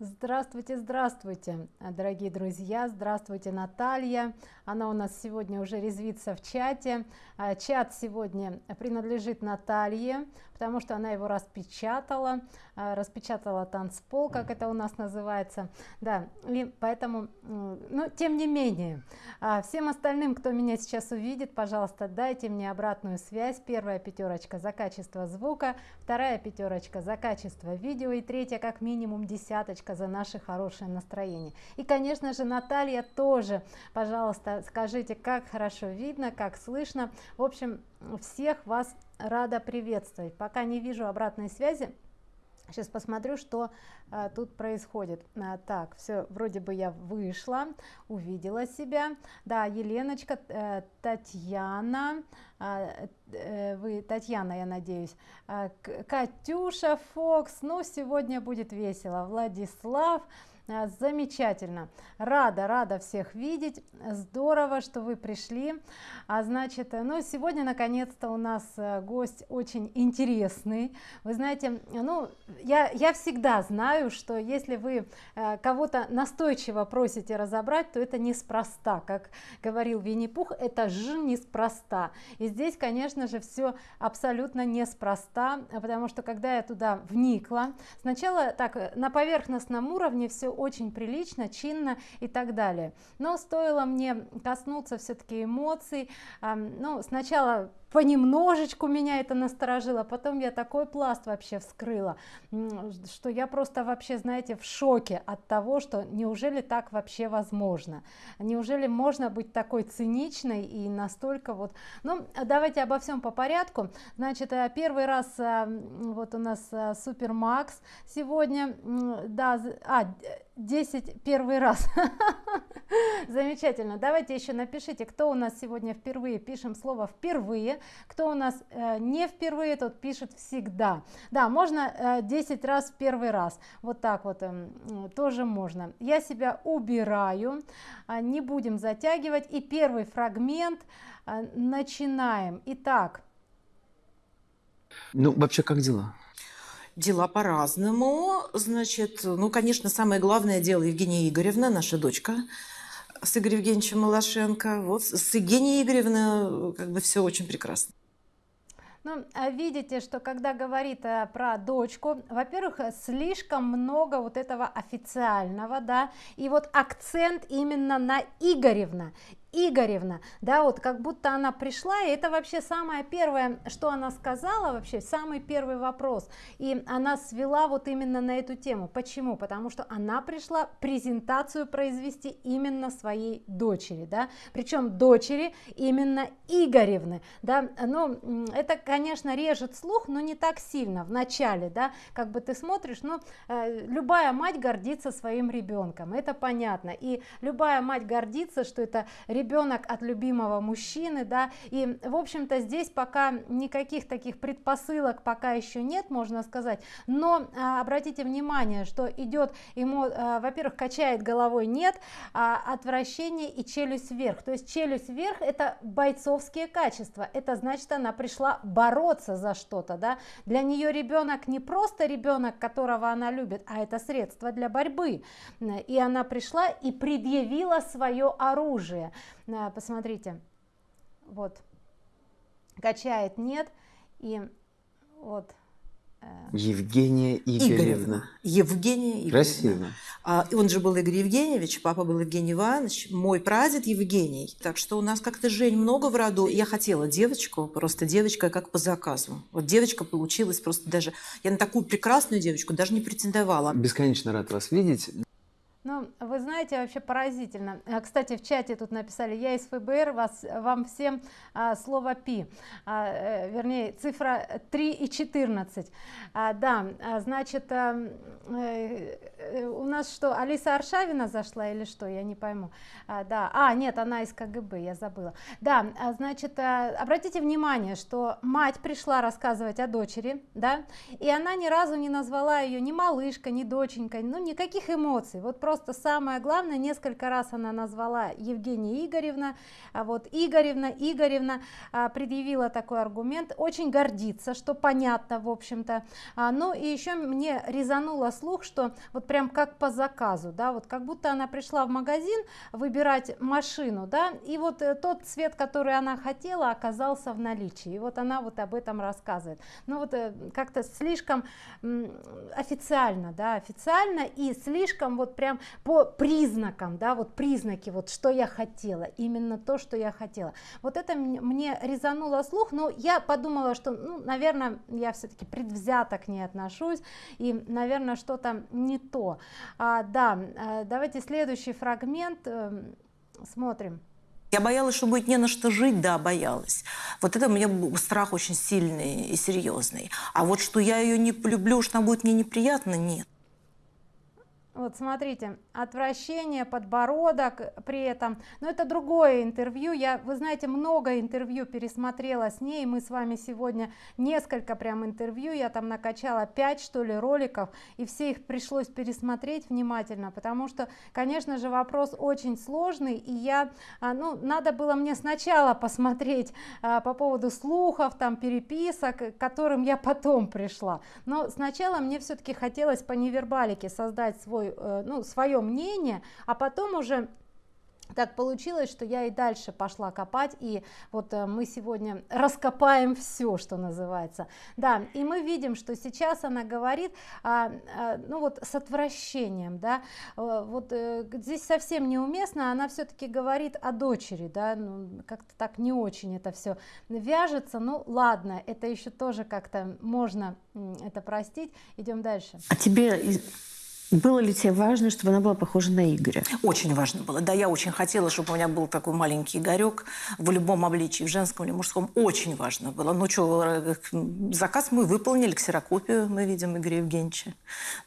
Здравствуйте, здравствуйте, дорогие друзья, здравствуйте, Наталья. Она у нас сегодня уже резвится в чате. А, чат сегодня принадлежит Наталье, потому что она его распечатала, а, распечатала танцпол, как это у нас называется. Да, и поэтому, ну, тем не менее, а, всем остальным, кто меня сейчас увидит, пожалуйста, дайте мне обратную связь. Первая пятерочка за качество звука, вторая пятерочка за качество видео и третья как минимум десяточка за наше хорошее настроение и конечно же наталья тоже пожалуйста скажите как хорошо видно как слышно в общем всех вас рада приветствовать. Пока не вижу обратной связи. Сейчас посмотрю что а, тут происходит. А, так все вроде бы я вышла увидела себя. Да еленочка э, татьяна а, э, вы татьяна я надеюсь. А, катюша фокс ну сегодня будет весело. Владислав замечательно. Рада рада всех видеть. Здорово что вы пришли. А значит ну сегодня наконец-то у нас э, гость очень интересный. Вы знаете ну я я всегда знаю что если вы э, кого-то настойчиво просите разобрать то это неспроста. Как говорил винни-пух это же неспроста и здесь конечно же все абсолютно неспроста потому что когда я туда вникла сначала так на поверхностном уровне все очень прилично чинно и так далее. Но стоило мне коснуться все-таки эмоций ну сначала понемножечку меня это насторожило потом я такой пласт вообще вскрыла что я просто вообще знаете в шоке от того что неужели так вообще возможно? Неужели можно быть такой циничной и настолько вот ну давайте обо всем по порядку. Значит э, первый раз э, вот у нас э, супер макс сегодня да а 10 первый раз. Замечательно. Давайте еще напишите кто у нас сегодня впервые пишем слово впервые кто у нас э, не впервые тот пишет всегда да можно э, 10 раз в первый раз. Вот так вот э, тоже можно. Я себя убираю э, не будем затягивать. И первый фрагмент э, начинаем. Итак. Ну вообще как дела Дела по-разному. Значит, ну, конечно, самое главное дело Евгения Игоревна, наша дочка, с Игорем Евгеньевичем Малашенко. Вот с Евгенией Игоревной как бы все очень прекрасно. Ну, а видите, что когда говорит э, про дочку, во-первых, слишком много вот этого официального, да, и вот акцент именно на Игоревна. Игоревна, да, вот как будто она пришла, и это вообще самое первое, что она сказала, вообще самый первый вопрос, и она свела вот именно на эту тему. Почему? Потому что она пришла презентацию произвести именно своей дочери, да, причем дочери именно Игоревны, да, ну, это, конечно, режет слух, но не так сильно в начале, да, как бы ты смотришь, ну, э, любая мать гордится своим ребенком, это понятно, и любая мать гордится, что это ребенок от любимого мужчины да. И в общем-то здесь пока никаких таких предпосылок пока еще нет можно сказать. Но а, обратите внимание что идет ему а, во-первых качает головой нет а, отвращение и челюсть вверх. То есть челюсть вверх это бойцовские качества. Это значит она пришла бороться за что-то да. Для нее ребенок не просто ребенок которого она любит а это средство для борьбы. И она пришла и предъявила свое оружие посмотрите вот качает нет и вот э, Евгения Игоревна. Игоревна. Евгения Игоревна. Красиво. А, и он же был Игорь Евгеньевич, папа был Евгений Иванович, мой прадед Евгений. Так что у нас как-то Жень много в роду. Я хотела девочку, просто девочка как по заказу. Вот девочка получилась просто даже... Я на такую прекрасную девочку даже не претендовала. Бесконечно рад вас видеть. Ну, вы знаете, вообще поразительно. А, кстати, в чате тут написали, я из ФБР, вас, вам всем а, слово пи, а, э, вернее, цифра 3 и 14. А, да, а, значит, а, э, у нас что, Алиса Аршавина зашла или что, я не пойму. Да, а, нет, она из КГБ, я забыла. Да, значит, обратите внимание, что мать пришла рассказывать о дочери, да, и она ни разу не назвала ее ни малышка, ни доченька, ну, никаких эмоций, вот просто просто самое главное несколько раз она назвала евгения игоревна. А вот игоревна игоревна а, предъявила такой аргумент. Очень гордится что понятно в общем-то. А, ну и еще мне резануло слух что вот прям прям как по заказу, да, вот как будто она пришла в магазин выбирать машину, да, и вот э, тот цвет, который она хотела, оказался в наличии, и вот она вот об этом рассказывает. Ну вот э, как-то слишком официально, да, официально и слишком вот прям по признакам, да, вот признаки, вот что я хотела, именно то, что я хотела. Вот это мне резануло слух, но я подумала, что, ну, наверное, я все-таки предвзято к ней отношусь, и, наверное, что-то не то. А, да, э, давайте следующий фрагмент эм, смотрим. Я боялась, что будет не на что жить, да, боялась. Вот это у меня страх очень сильный и серьезный. А вот что я ее не полюблю, что она будет мне неприятно, нет. Вот смотрите, отвращение, подбородок при этом. Но это другое интервью. Я, вы знаете, много интервью пересмотрела с ней. Мы с вами сегодня несколько прям интервью. Я там накачала 5 что ли роликов. И все их пришлось пересмотреть внимательно. Потому что, конечно же, вопрос очень сложный. И я, а, ну, надо было мне сначала посмотреть а, по поводу слухов, там переписок, к которым я потом пришла. Но сначала мне все-таки хотелось по невербалике создать свой Э, ну, свое мнение, а потом уже так получилось, что я и дальше пошла копать, и вот э, мы сегодня раскопаем все, что называется. Да, и мы видим, что сейчас она говорит, а, а, ну вот с отвращением, да, э, вот здесь совсем неуместно, она все-таки говорит о дочери, да, ну, как-то так не очень это все вяжется, ну ладно, это еще тоже как-то можно это простить, идем дальше. А тебе было ли тебе важно, чтобы она была похожа на Игоря? Очень важно было. Да, я очень хотела, чтобы у меня был такой маленький Игорек в любом обличии, в женском или мужском. Очень важно было. Ну что, э, заказ мы выполнили, ксерокопию мы видим Игоря Евгеньевича.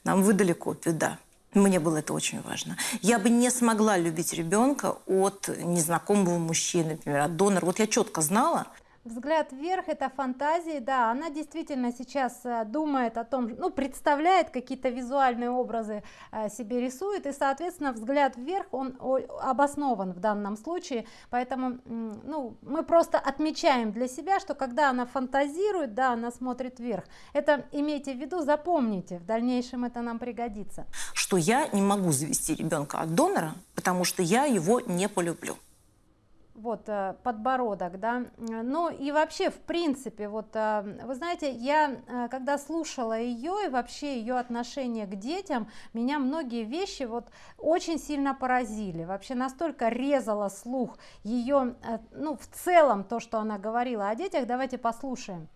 Нам выдали копию, да. Мне было это очень важно. Я бы не смогла любить ребенка от незнакомого мужчины, например, от донора. Вот я четко знала, Взгляд вверх это фантазии, да, она действительно сейчас э, думает о том, ну, представляет какие-то визуальные образы э, себе рисует, и, соответственно, взгляд вверх, он обоснован в данном случае, поэтому, ну, мы просто отмечаем для себя, что когда она фантазирует, да, она смотрит вверх. Это имейте в виду, запомните, в дальнейшем это нам пригодится. Что я не могу завести ребенка от донора, потому что я его не полюблю вот э, подбородок да. Ну и вообще в принципе вот э, вы знаете я э, когда слушала ее и вообще ее отношение к детям меня многие вещи вот очень сильно поразили. Вообще настолько резала слух ее ну в целом то что она говорила о детях. Давайте послушаем.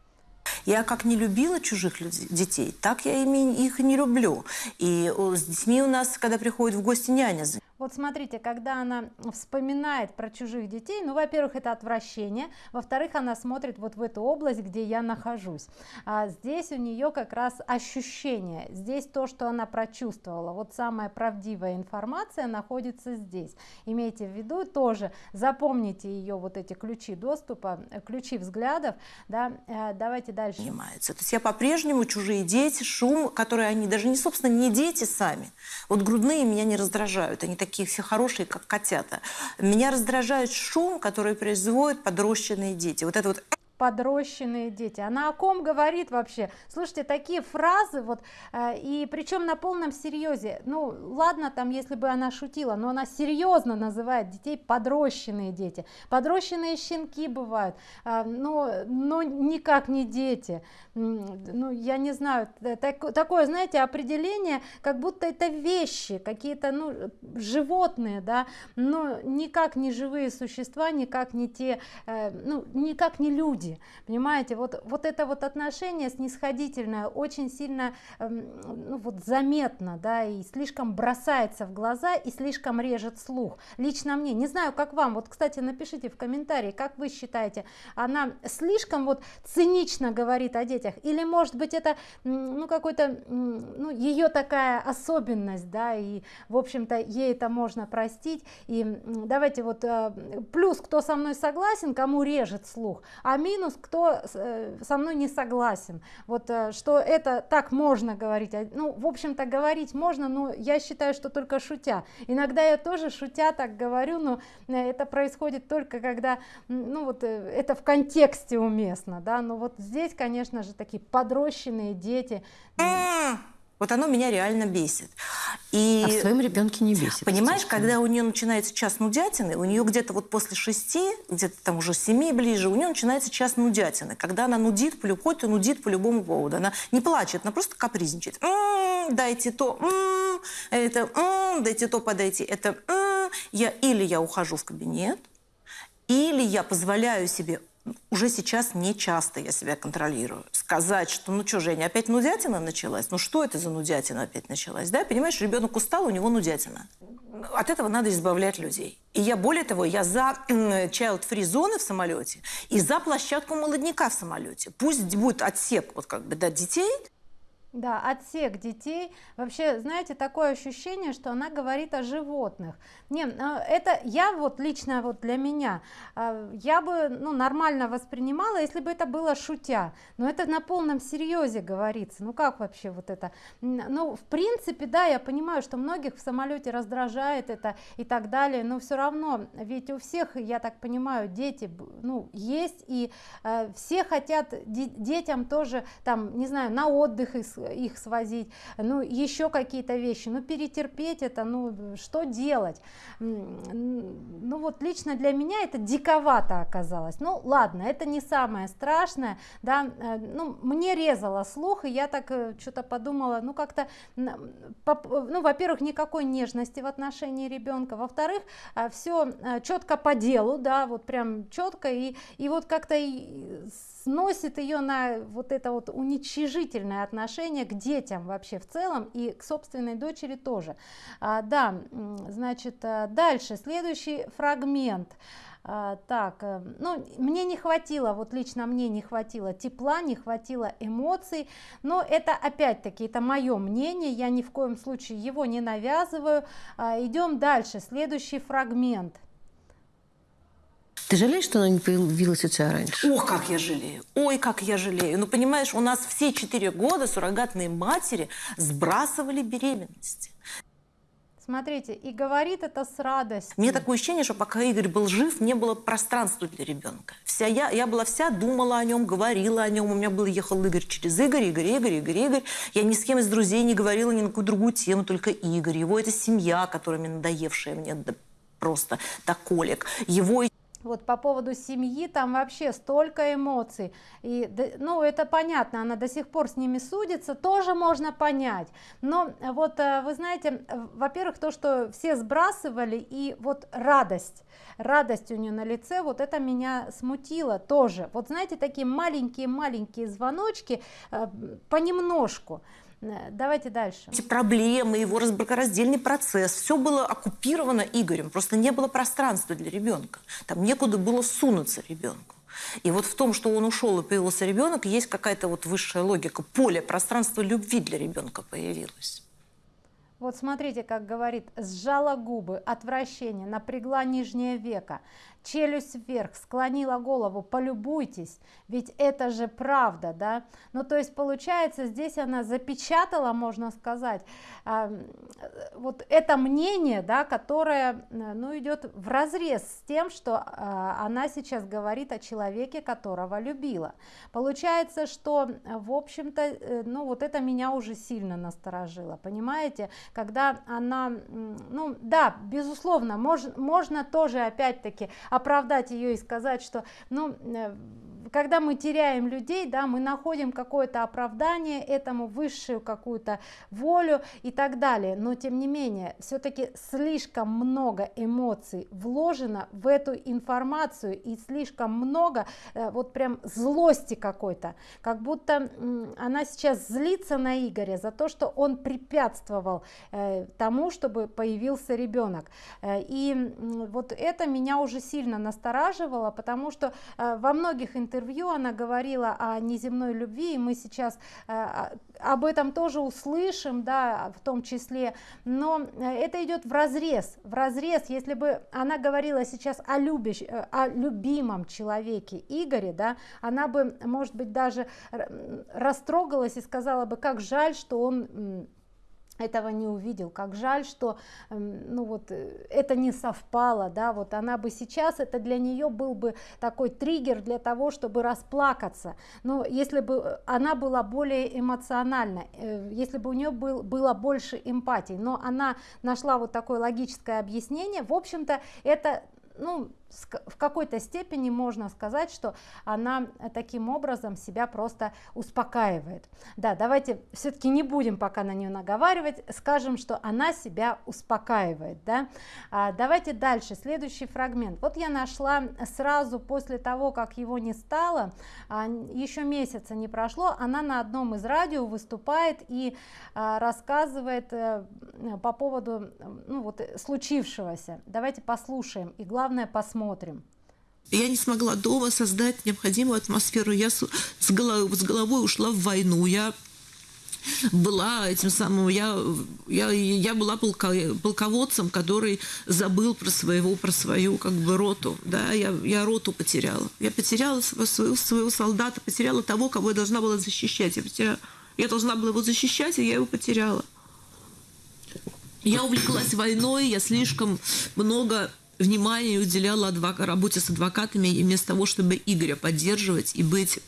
Я как не любила чужих детей, так я ими их не люблю. И с детьми у нас, когда приходит в гости няня, вот смотрите, когда она вспоминает про чужих детей, ну, во-первых, это отвращение, во-вторых, она смотрит вот в эту область, где я нахожусь. А здесь у нее как раз ощущение, здесь то, что она прочувствовала, вот самая правдивая информация находится здесь. Имейте в виду тоже, запомните ее вот эти ключи доступа, ключи взглядов, да, э, давайте дальше. Понимается. То есть я по-прежнему чужие дети, шум, который они даже не, собственно, не дети сами. Вот грудные меня не раздражают, они такие все хорошие, как котята. Меня раздражает шум, который производят подрощенные дети. Вот это вот подрощенные дети. Она о ком говорит вообще? Слушайте, такие фразы, вот, э, и причем на полном серьезе. Ну, ладно, там, если бы она шутила, но она серьезно называет детей подрощенные дети. Подрощенные щенки бывают, э, но, но никак не дети. Ну, я не знаю, так, такое, знаете, определение, как будто это вещи, какие-то, ну, животные, да, но никак не живые существа, никак не те, э, ну, никак не люди люди, понимаете, вот, вот это вот отношение снисходительное очень сильно эм, ну, вот заметно, да, и слишком бросается в глаза и слишком режет слух. Лично мне, не знаю, как вам, вот, кстати, напишите в комментарии, как вы считаете, она слишком вот цинично говорит о детях, или, может быть, это, ну, какой-то, ну, ее такая особенность, да, и, в общем-то, ей это можно простить, и давайте вот, э, плюс, кто со мной согласен, кому режет слух, а минус минус, кто э, со мной не согласен. Вот э, что это так можно говорить. А, ну, в общем-то, говорить можно, но я считаю, что только шутя. Иногда я тоже шутя так говорю, но э, это происходит только когда, ну вот, это в контексте уместно, да, но вот здесь, конечно же, такие подрощенные дети. Вот оно меня реально бесит. И А в своем ребенке не бесит. Понимаешь, когда у нее начинается час нудятины, у нее где-то вот после шести, где-то там уже семи ближе, у нее начинается час нудятины. Когда она нудит, любой, то нудит по любому поводу. Она не плачет, она просто капризничает. «М, дайте то, м, это, м, дайте то, подайте, это. м». Я, или я ухожу в кабинет, или я позволяю себе уже сейчас не часто я себя контролирую. Сказать, что ну что, Женя, опять нудятина началась? Ну что это за нудятина опять началась? Да, понимаешь, ребенок устал, у него нудятина. От этого надо избавлять людей. И я, более того, я за child-free зоны в самолете и за площадку молодняка в самолете. Пусть будет отсек вот как бы, да, детей, Да, отсек детей. Вообще, знаете, такое ощущение, что она говорит о животных. Не, а, это я вот лично вот для меня, а, я бы ну, нормально воспринимала, если бы это было шутя. Но это на полном серьезе говорится. Ну как вообще вот это? Ну, в принципе, да, я понимаю, что многих в самолете раздражает это и так далее, но все равно, ведь у всех, я так понимаю, дети, ну, есть, и э, все хотят де- детям тоже, там, не знаю, на отдых их, их свозить, ну, еще какие-то вещи, ну, перетерпеть это, ну, что делать? Ну, вот лично для меня это диковато оказалось. Ну, ладно, это не самое страшное, да, э, ну, мне резало слух, и я так что-то подумала, ну, как-то, ну, во-первых, никакой нежности в отношении ребенка, во-вторых, все четко по делу, да, вот прям четко, и, и вот как-то сносит ее на вот это вот уничижительное отношение к детям вообще в целом и к собственной дочери тоже. А, да, значит, а, дальше, следующий фрагмент. А, так, э, ну, мне не хватило, вот лично мне не хватило тепла, не хватило эмоций, но это опять-таки, это мое мнение, я ни в коем случае его не навязываю. А, идем дальше, следующий фрагмент. Ты жалеешь, что она не появилась у тебя раньше? Ох, как я жалею. Ой, как я жалею. Ну, понимаешь, у нас все четыре года суррогатные матери сбрасывали беременности. Смотрите, и говорит это с радостью. Мне такое ощущение, что пока Игорь был жив, не было пространства для ребенка. Вся я, я была вся, думала о нем, говорила о нем. У меня был, ехал Игорь через Игорь, Игорь, Игорь, Игорь, Игорь. Я ни с кем из друзей не говорила ни на какую другую тему, только Игорь. Его это семья, которая мне надоевшая мне да, просто до колик. Его Вот по поводу семьи там вообще столько эмоций. И, ну, это понятно, она до сих пор с ними судится, тоже можно понять. Но вот э, вы знаете, э, во-первых, то, что все сбрасывали, и вот радость, радость у нее на лице, вот это меня смутило тоже. Вот знаете, такие маленькие-маленькие звоночки э, понемножку. Э, Давайте дальше. эти проблемы, его разбракораздельный процесс, все было оккупировано Игорем. Просто не было пространства для ребенка. Там некуда было сунуться ребенку. И вот в том, что он ушел и появился ребенок, есть какая-то вот высшая логика. Поле, пространство любви для ребенка появилось. Вот смотрите, как говорит, сжала губы, отвращение, напрягла нижнее веко, челюсть вверх, склонила голову, полюбуйтесь, ведь это же правда, да? Ну, то есть, получается, здесь она запечатала, можно сказать, а, вот это мнение, да, которое, э, ну, идет в разрез с тем, что а, она сейчас говорит о человеке, которого любила. Получается, что, э, в общем-то, э, ну, вот это меня уже сильно насторожило, понимаете? Когда она, ну, да, безусловно, мож, можно тоже, опять-таки, оправдать ее и сказать, что, ну, э, когда мы теряем людей, да, мы находим какое-то оправдание этому, высшую какую-то волю и так далее. Но тем не менее, все-таки слишком много эмоций вложено в эту информацию и слишком много э, вот прям злости какой-то, как будто она сейчас злится на Игоря за то, что он препятствовал э, тому, чтобы появился ребенок. Э, и вот это меня уже сильно настораживало, потому что во многих интервью она говорила о неземной любви, и мы сейчас э, а- об этом тоже услышим, да, в том числе, но э, это идет в разрез, в разрез, если бы она говорила сейчас о, любящ, э, о любимом человеке Игоре, да, она бы, может быть, даже растрогалась и сказала бы, как жаль, что он этого не увидел. Как жаль что эм, ну вот э, это не совпало да вот она бы сейчас это для нее был бы такой триггер для того чтобы расплакаться. Но если бы она была более эмоциональна э, если бы у нее был было больше эмпатии. Но она нашла вот такое логическое объяснение. В общем-то это ну в какой-то степени можно сказать, что она таким образом себя просто успокаивает. Да, давайте все-таки не будем пока на нее наговаривать, скажем, что она себя успокаивает. Да? А, давайте дальше, следующий фрагмент. Вот я нашла сразу после того, как его не стало, а, еще месяца не прошло, она на одном из радио выступает и а, рассказывает а, по поводу ну, вот, случившегося. Давайте послушаем и главное посмотрим посмотрим. Я не смогла дома создать необходимую атмосферу. Я с, с, головой, с головой ушла в войну. Я была этим самым, я, я, я была полко, полководцем, который забыл про своего, про свою как бы роту, да, я, я роту потеряла. Я потеряла своего, своего солдата, потеряла того, кого я должна была защищать. Я, потеряла, я должна была его защищать, и я его потеряла. Я увлеклась войной, я слишком много внимание уделяла адвок... работе с адвокатами, и вместо того, чтобы Игоря поддерживать и быть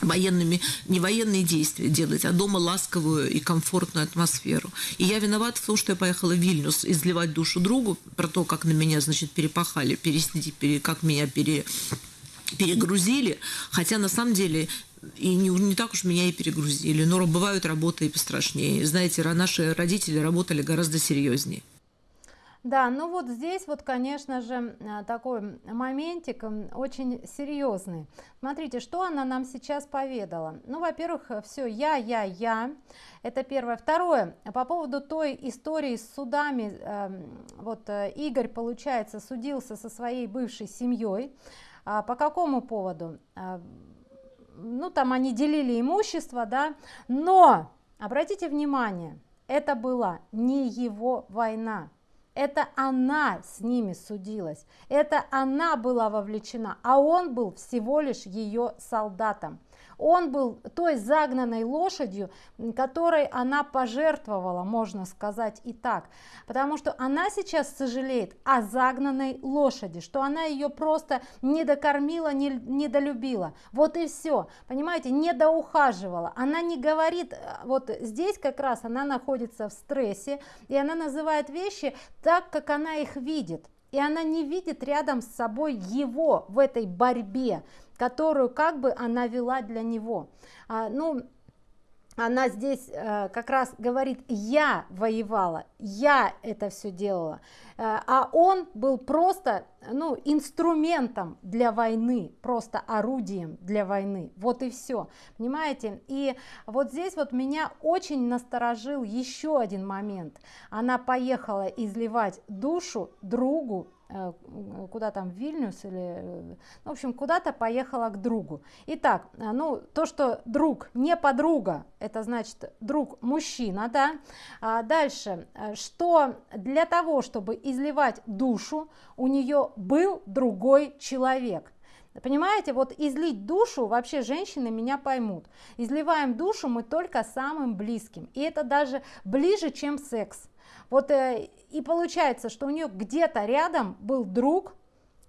военными, не военные действия делать, а дома ласковую и комфортную атмосферу. И я виновата в том, что я поехала в Вильнюс изливать душу другу про то, как на меня, значит, перепахали, пересидеть, пере, как меня пере, перегрузили. Хотя на самом деле и не, не так уж меня и перегрузили. Но бывают работы и пострашнее. Знаете, наши родители работали гораздо серьезнее. Да, ну вот здесь вот, конечно же, э, такой моментик очень серьезный. Смотрите, что она нам сейчас поведала. Ну, во-первых, все я, я, я. Это первое. Второе, по поводу той истории с судами. Эм, вот э, Игорь, получается, судился со своей бывшей семьей. А по какому поводу? А, ну, там они делили имущество, да, но, обратите внимание, это была не его война это она с ними судилась, это она была вовлечена, а он был всего лишь ее солдатом. Он был той загнанной лошадью, которой она пожертвовала, можно сказать и так. Потому что она сейчас сожалеет о загнанной лошади, что она ее просто не докормила, не, не долюбила. Вот и все. Понимаете, не доухаживала. Она не говорит, э, вот здесь как раз она находится в стрессе, и она называет вещи так, как она их видит. И она не видит рядом с собой его в этой борьбе которую как бы она вела для него. А, ну, она здесь э, как раз говорит, я воевала, я это все делала, э, а он был просто ну, инструментом для войны, просто орудием для войны, вот и все, понимаете? И вот здесь вот меня очень насторожил еще один момент, она поехала изливать душу другу, куда там, в Вильнюс или, э, в общем, куда-то поехала к другу. Итак, э, ну, то, что друг не подруга, это значит друг мужчина, да. А дальше, что для того, чтобы изливать душу, у нее был другой человек. Понимаете, вот излить душу, вообще женщины меня поймут. Изливаем душу мы только самым близким. И это даже ближе, чем секс. Вот э, и получается, что у нее где-то рядом был друг,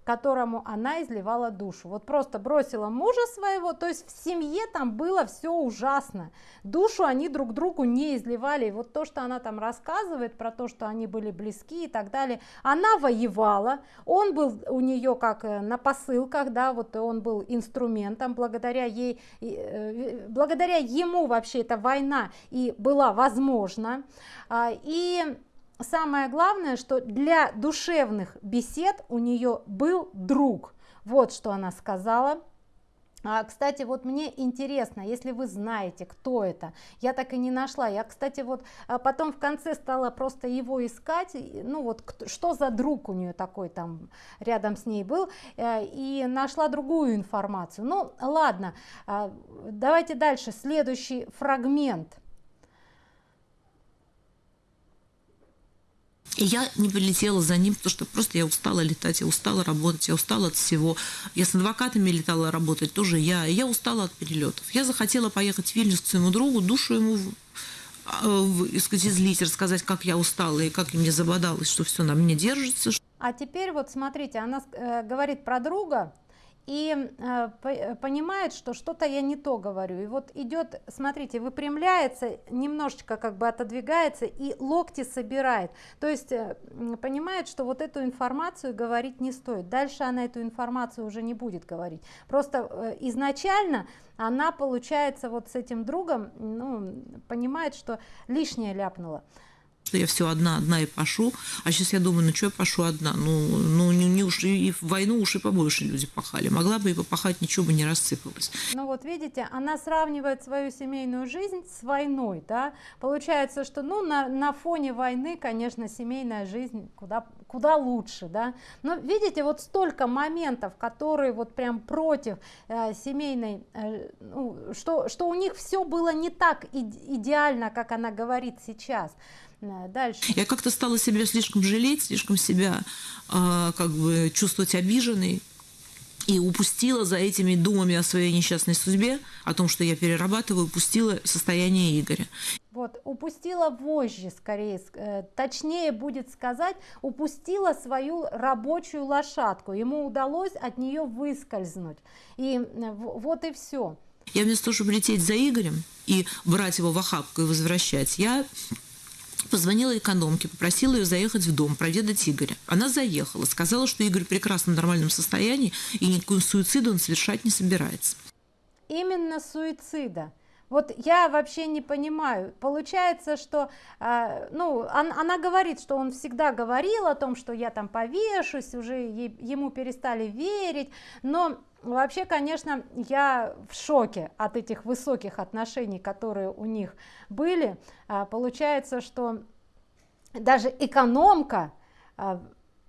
которому она изливала душу. Вот просто бросила мужа своего, то есть в семье там было все ужасно. Душу они друг другу не изливали. И вот то, что она там рассказывает про то, что они были близки и так далее, она воевала, он был у нее как э, на посылках, да, вот он был инструментом, благодаря ей, э, благодаря ему вообще эта война и была возможна. А, и самое главное, что для душевных бесед у нее был друг. Вот что она сказала. А, кстати, вот мне интересно, если вы знаете, кто это, я так и не нашла. Я, кстати, вот а, потом в конце стала просто его искать, ну вот что за друг у нее такой там рядом с ней был, э, и нашла другую информацию. Ну ладно, а, давайте дальше, следующий фрагмент. И я не полетела за ним, потому что просто я устала летать, я устала работать, я устала от всего. Я с адвокатами летала работать, тоже я. И я устала от перелетов. Я захотела поехать в Вильнюс к своему другу, душу ему э, сказать, излить, рассказать, как я устала и как мне забодалось, что все на мне держится. А теперь вот смотрите, она э, говорит про друга, и э, понимает, что что-то я не то говорю. И вот идет, смотрите, выпрямляется, немножечко как бы отодвигается и локти собирает. То есть э, понимает, что вот эту информацию говорить не стоит. Дальше она эту информацию уже не будет говорить. Просто э, изначально она, получается, вот с этим другом, ну, понимает, что лишнее ляпнула что я все одна, одна и пошу. А сейчас я думаю, ну что я пошу одна? Ну, ну не, не уж и в войну уж и побольше люди пахали. Могла бы и попахать, ничего бы не рассыпалось. Ну вот видите, она сравнивает свою семейную жизнь с войной, да? Получается, что ну на, на фоне войны, конечно, семейная жизнь куда, куда лучше, да? Но видите, вот столько моментов, которые вот прям против э, семейной, э, ну, что, что у них все было не так идеально, как она говорит сейчас. Дальше. Я как-то стала себя слишком жалеть, слишком себя э, как бы чувствовать обиженной и упустила за этими думами о своей несчастной судьбе, о том, что я перерабатываю, упустила состояние Игоря. Вот, упустила вожжи, скорее, э, точнее будет сказать, упустила свою рабочую лошадку. Ему удалось от нее выскользнуть. И вот и все. Я вместо того, чтобы лететь за Игорем и брать его в охапку и возвращать, я Позвонила экономке, попросила ее заехать в дом, проведать Игоря. Она заехала, сказала, что Игорь в прекрасном нормальном состоянии и никакой суицида он совершать не собирается. Именно суицида. Вот я вообще не понимаю. Получается, что, э, ну, он, она говорит, что он всегда говорил о том, что я там повешусь, уже ей, ему перестали верить, но вообще, конечно, я в шоке от этих высоких отношений, которые у них были. Э, получается, что даже экономка э,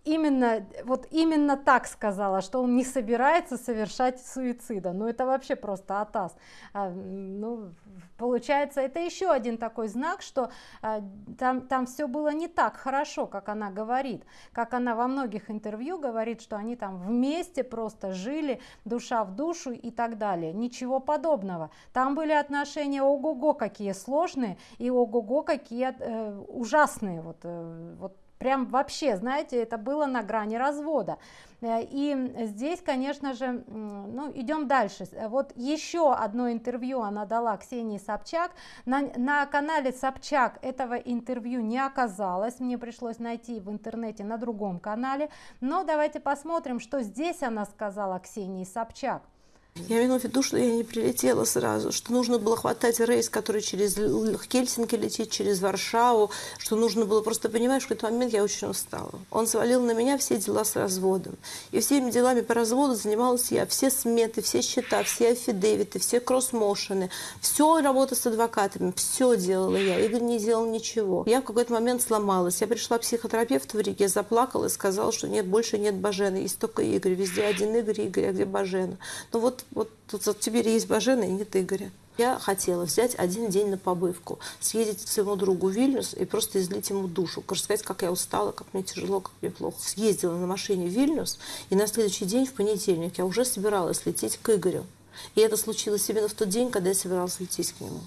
именно, вот именно так сказала, что он не собирается совершать суицида. Ну, это вообще просто атас. А, ну, получается, это еще один такой знак, что а, там, там все было не так хорошо, как она говорит. Как она во многих интервью говорит, что они там вместе просто жили, душа в душу и так далее. Ничего подобного. Там были отношения ого-го какие сложные и ого-го какие э, ужасные. Вот, э, вот Прям вообще, знаете, это было на грани развода. Э, и здесь, конечно же, ну, идем дальше. Вот еще одно интервью она дала Ксении Собчак. На, на канале Собчак этого интервью не оказалось. Мне пришлось найти в интернете на другом канале. Но давайте посмотрим, что здесь она сказала Ксении Собчак. Я имею в виду, что я не прилетела сразу, что нужно было хватать рейс, который через Хельсинки летит, через Варшаву, что нужно было просто понимать, что в этот момент я очень устала. Он свалил на меня все дела с разводом. И всеми делами по разводу занималась я. Все сметы, все счета, все афидевиты, все кроссмошены, все работа с адвокатами, все делала я. Игорь не делал ничего. Я в какой-то момент сломалась. Я пришла к психотерапевту в Риге, заплакала и сказала, что нет, больше нет Бажена, есть только Игорь. Везде один Игорь, Игорь, а где Бажена? Ну вот вот, вот, вот теперь есть Бажена и нет Игоря. Я хотела взять один день на побывку, съездить к своему другу в Вильнюс и просто излить ему душу, рассказать, как я устала, как мне тяжело, как мне плохо. Съездила на машине в Вильнюс, и на следующий день, в понедельник, я уже собиралась лететь к Игорю. И это случилось именно в тот день, когда я собиралась лететь к нему.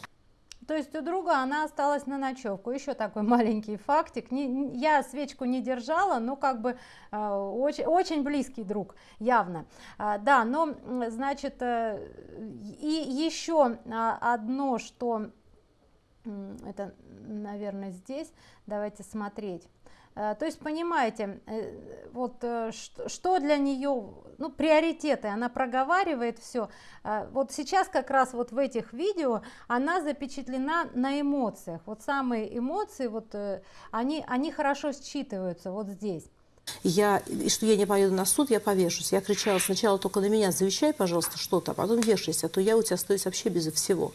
То есть у друга она осталась на ночевку. Еще такой маленький фактик. Не, я свечку не держала, но как бы э, очень, очень близкий друг, явно. А, да, но, значит, э, и еще а, одно, что, это, наверное, здесь, давайте смотреть. Э, то есть, понимаете, э, вот э, что для нее, ну, приоритеты, она проговаривает все. Вот сейчас как раз вот в этих видео она запечатлена на эмоциях. Вот самые эмоции, вот они, они хорошо считываются вот здесь. Я, и что я не поеду на суд, я повешусь. Я кричала сначала только на меня, завещай, пожалуйста, что-то, а потом вешайся, а то я у тебя остаюсь вообще без всего.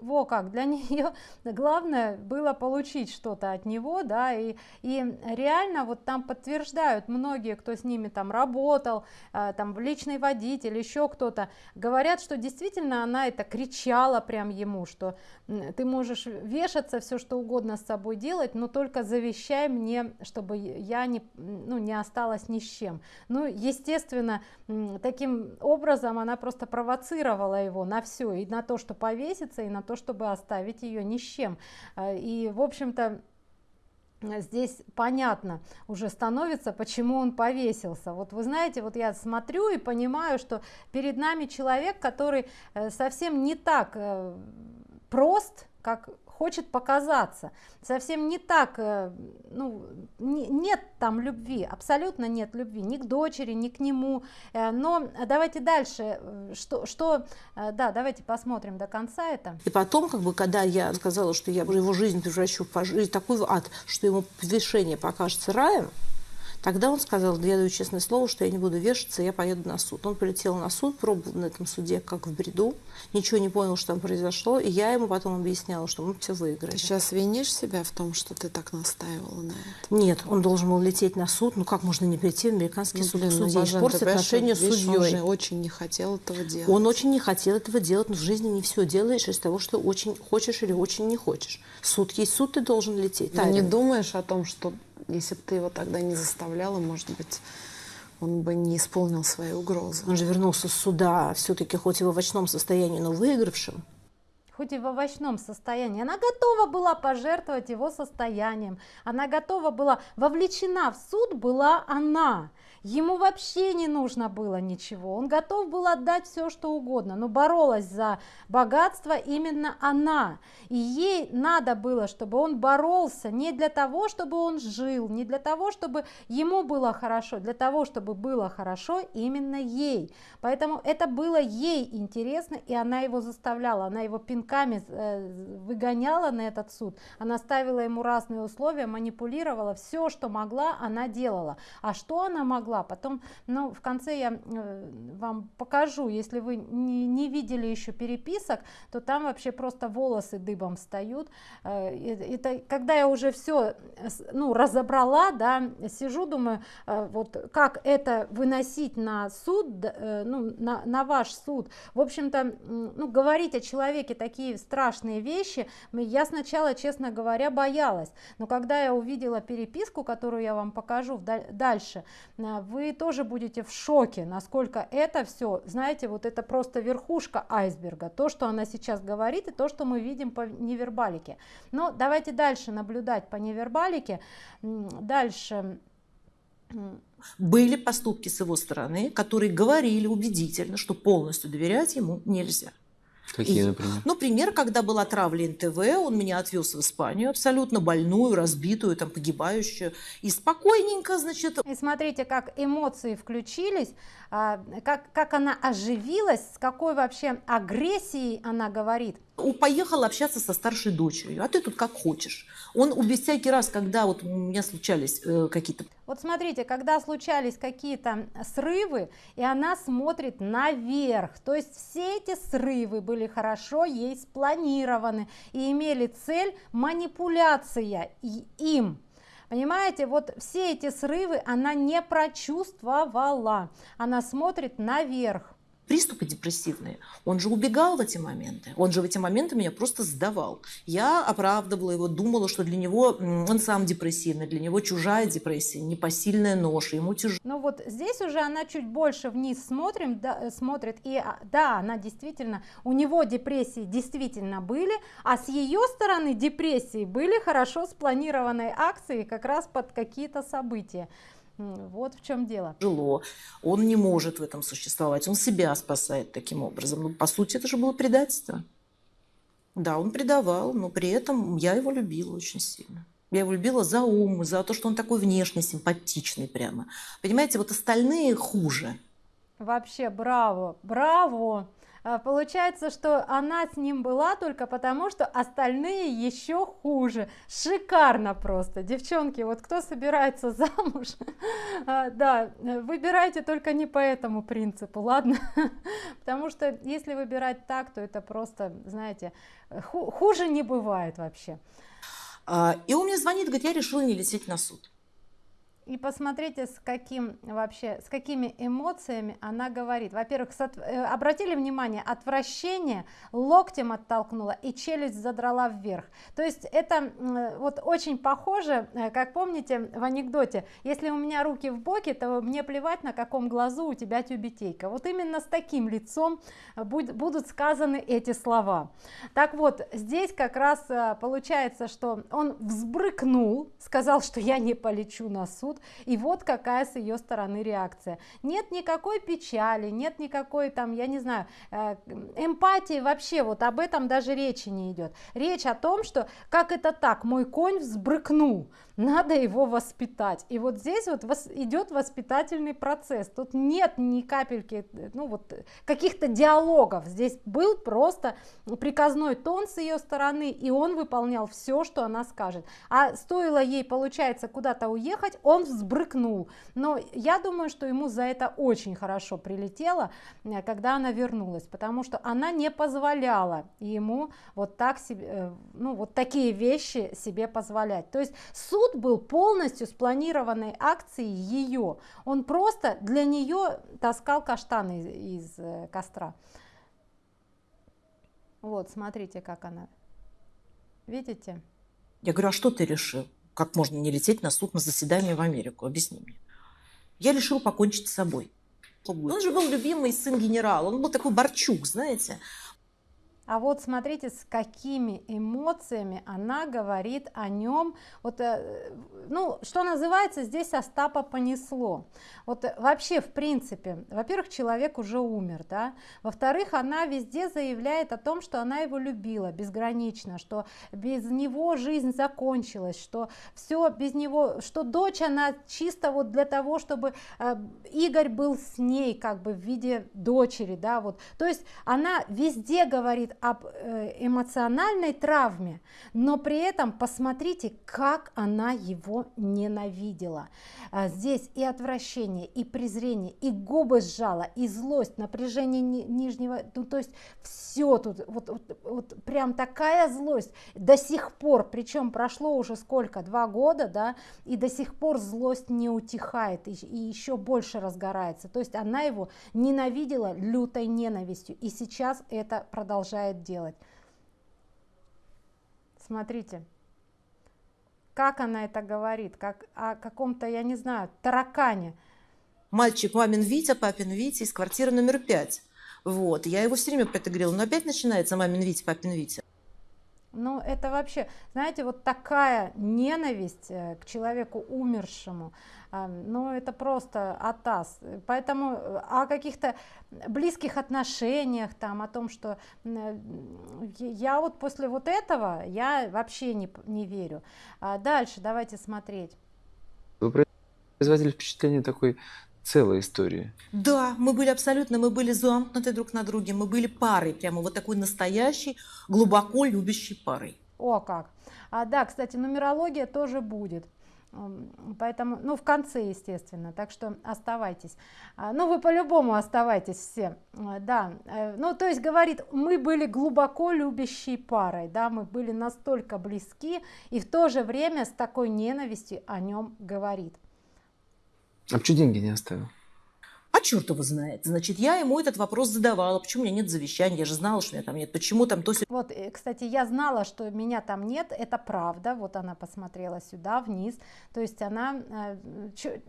Во как, для нее главное было получить что-то от него, да, и, и реально вот там подтверждают многие, кто с ними там работал, э, там личный водитель, еще кто-то, говорят, что действительно она это кричала прям ему, что ты можешь вешаться, все что угодно с собой делать, но только завещай мне, чтобы я не, ну, не осталась ни с чем. Ну, естественно, таким образом она просто провоцировала его на все, и на то, что повесится, и на то, чтобы оставить ее ни с чем. И, в общем-то, здесь понятно уже становится, почему он повесился. Вот вы знаете, вот я смотрю и понимаю, что перед нами человек, который э, совсем не так э, прост, как хочет показаться. Совсем не так, э, ну, не, нет там любви, абсолютно нет любви ни к дочери, ни к нему. Э, но давайте дальше, э, что, что, да, давайте посмотрим до конца это. И потом, как бы, когда я сказала, что я его жизнь превращу в такой ад, что ему повешение покажется раем, Тогда он сказал, я даю честное слово, что я не буду вешаться, я поеду на суд. Он полетел на суд, пробовал на этом суде как в бреду, ничего не понял, что там произошло, и я ему потом объясняла, что мы все выиграли. Ты сейчас винишь себя в том, что ты так настаивала на этом? Нет, он должен был лететь на суд. Ну как можно не прийти в американский ну, суд блин, к судье, судье, испортить отношения с судьей? Он же очень не хотел этого делать. Он очень не хотел этого делать, но в жизни не все делаешь из того, что очень хочешь или очень не хочешь. Суд есть суд, ты должен лететь. Ты не думаешь о том, что если бы ты его тогда не заставляла, может быть, он бы не исполнил свои угрозы. Он же вернулся с суда, все-таки хоть и в овощном состоянии, но выигравшим. Хоть и в овощном состоянии. Она готова была пожертвовать его состоянием. Она готова была, вовлечена в суд была она. Ему вообще не нужно было ничего. Он готов был отдать все, что угодно. Но боролась за богатство именно она. И ей надо было, чтобы он боролся не для того, чтобы он жил, не для того, чтобы ему было хорошо, для того, чтобы было хорошо именно ей. Поэтому это было ей интересно, и она его заставляла, она его пинками э, выгоняла на этот суд, она ставила ему разные условия, манипулировала, все, что могла, она делала. А что она могла? Потом, ну, в конце я э, вам покажу, если вы не, не видели еще переписок, то там вообще просто волосы дыбом встают. Э, это когда я уже все, ну, разобрала, да, сижу, думаю, вот как это выносить на суд, ну, на, на ваш суд. В общем-то, ну, говорить о человеке такие страшные вещи, я сначала, честно говоря, боялась. Но когда я увидела переписку, которую я вам покажу дальше, вы тоже будете в шоке, насколько это все, знаете, вот это просто верхушка айсберга. То, что она сейчас говорит, и то, что мы видим по невербалике. Но давайте дальше наблюдать по невербалике. Дальше были поступки с его стороны, которые говорили убедительно, что полностью доверять ему нельзя. Какие, например? Ну, пример, когда был отравлен ТВ, он меня отвез в Испанию, абсолютно больную, разбитую, там, погибающую, и спокойненько, значит... И смотрите, как эмоции включились, а, как, как она оживилась, с какой вообще агрессией она говорит. Поехал общаться со старшей дочерью, а ты тут как хочешь. Он всякий раз, когда вот у меня случались э, какие-то... Вот смотрите, когда случались какие-то срывы, и она смотрит наверх, то есть все эти срывы были хорошо ей спланированы и имели цель манипуляция им, Понимаете, вот все эти срывы она не прочувствовала. Она смотрит наверх приступы депрессивные, он же убегал в эти моменты. Он же в эти моменты меня просто сдавал. Я оправдывала его, думала, что для него он сам депрессивный, для него чужая депрессия, непосильная нож, ему тяжело. Ну вот здесь уже она чуть больше вниз смотрим, да, э, смотрит, и а, да, она действительно, у него депрессии действительно были, а с ее стороны депрессии были хорошо спланированные акции как раз под какие-то события. Вот в чем дело. Жило. Он не может в этом существовать. Он себя спасает таким образом. Ну, по сути, это же было предательство. Да, он предавал, но при этом я его любила очень сильно. Я его любила за ум, за то, что он такой внешне симпатичный прямо. Понимаете, вот остальные хуже. Вообще, браво, браво! А, получается, что она с ним была только потому, что остальные еще хуже. Шикарно просто. Девчонки, вот кто собирается замуж, а, да, выбирайте только не по этому принципу, ладно? Потому что если выбирать так, то это просто, знаете, хуже не бывает вообще. А, и он мне звонит, говорит, я решила не лететь на суд. И посмотрите, с каким вообще, с какими эмоциями она говорит. Во-первых, э, обратили внимание, отвращение локтем оттолкнула и челюсть задрала вверх. То есть это вот очень похоже, э, как помните в анекдоте, если у меня руки в боки, то мне плевать, на каком глазу у тебя тюбетейка. Вот именно с таким лицом будут сказаны эти слова. Так вот, здесь как раз э, получается, что он взбрыкнул, сказал, что я не полечу на суд, и вот какая с ее стороны реакция. Нет никакой печали нет никакой там я не знаю э, эмпатии вообще вот об этом даже речи не идет речь о том что как это так мой конь взбрыкнул надо его воспитать. И вот здесь вот идет воспитательный процесс. Тут нет ни капельки ну вот каких-то диалогов. Здесь был просто приказной тон с ее стороны и он выполнял все что она скажет. А стоило ей получается куда-то уехать он взбрыкнул. Но я думаю что ему за это очень хорошо прилетело э, когда она вернулась потому что она не позволяла ему вот так себе э, ну вот такие вещи себе позволять. То есть суд суд был полностью спланированной акцией ее. Он просто для нее таскал каштаны из, из э, костра. Вот, смотрите, как она. Видите? Я говорю, а что ты решил? Как можно не лететь на суд на заседание в Америку? Объясни мне. Я решил покончить с собой. Он же был любимый сын генерала, он был такой борчук, знаете. А вот смотрите, с какими эмоциями она говорит о нем. Вот, э, ну, что называется, здесь Остапа понесло. Вот э, вообще, в принципе, во-первых, человек уже умер, да. Во-вторых, она везде заявляет о том, что она его любила безгранично, что без него жизнь закончилась, что все без него, что дочь она чисто вот для того, чтобы э, Игорь был с ней как бы в виде дочери, да, вот. То есть она везде говорит об э, эмоциональной травме, но при этом посмотрите, как она его ненавидела. А, здесь и отвращение, и презрение, и губы сжала, и злость, напряжение нижнего, ну, то есть все тут, вот, вот, вот прям такая злость до сих пор, причем прошло уже сколько, два года, да, и до сих пор злость не утихает и, и еще больше разгорается. То есть она его ненавидела лютой ненавистью, и сейчас это продолжает будет делать. Смотрите, как она это говорит, как о каком-то, я не знаю, таракане. Мальчик мамин Витя, папин Витя из квартиры номер пять. Вот, я его все время про это говорила, но опять начинается мамин Витя, папин Витя. Ну, это вообще, знаете, вот такая ненависть э, к человеку умершему, ну, это просто атас. Поэтому э, о каких-то близких отношениях, там, о том, что э, я вот после вот этого, я вообще не, не верю. А дальше давайте смотреть. Вы производили впечатление такой целой истории. Да, мы были абсолютно, мы были замкнуты друг на друге, мы были парой, прямо вот такой настоящей, глубоко любящей парой. О, как. А, да, кстати, нумерология тоже будет. Поэтому, ну, в конце, естественно, так что оставайтесь. А, ну, вы по-любому оставайтесь все, а, да. Э, ну, то есть, говорит, мы были глубоко любящей парой, да, мы были настолько близки, и в то же время с такой ненавистью о нем говорит. А почему деньги не оставил? А черт его знает. Значит, я ему этот вопрос задавала. Почему у меня нет завещания? Я же знала, что меня там нет. Почему там то... Вот, э, кстати, я знала, что меня там нет. Это правда. Вот она посмотрела сюда, вниз. То есть она... Э,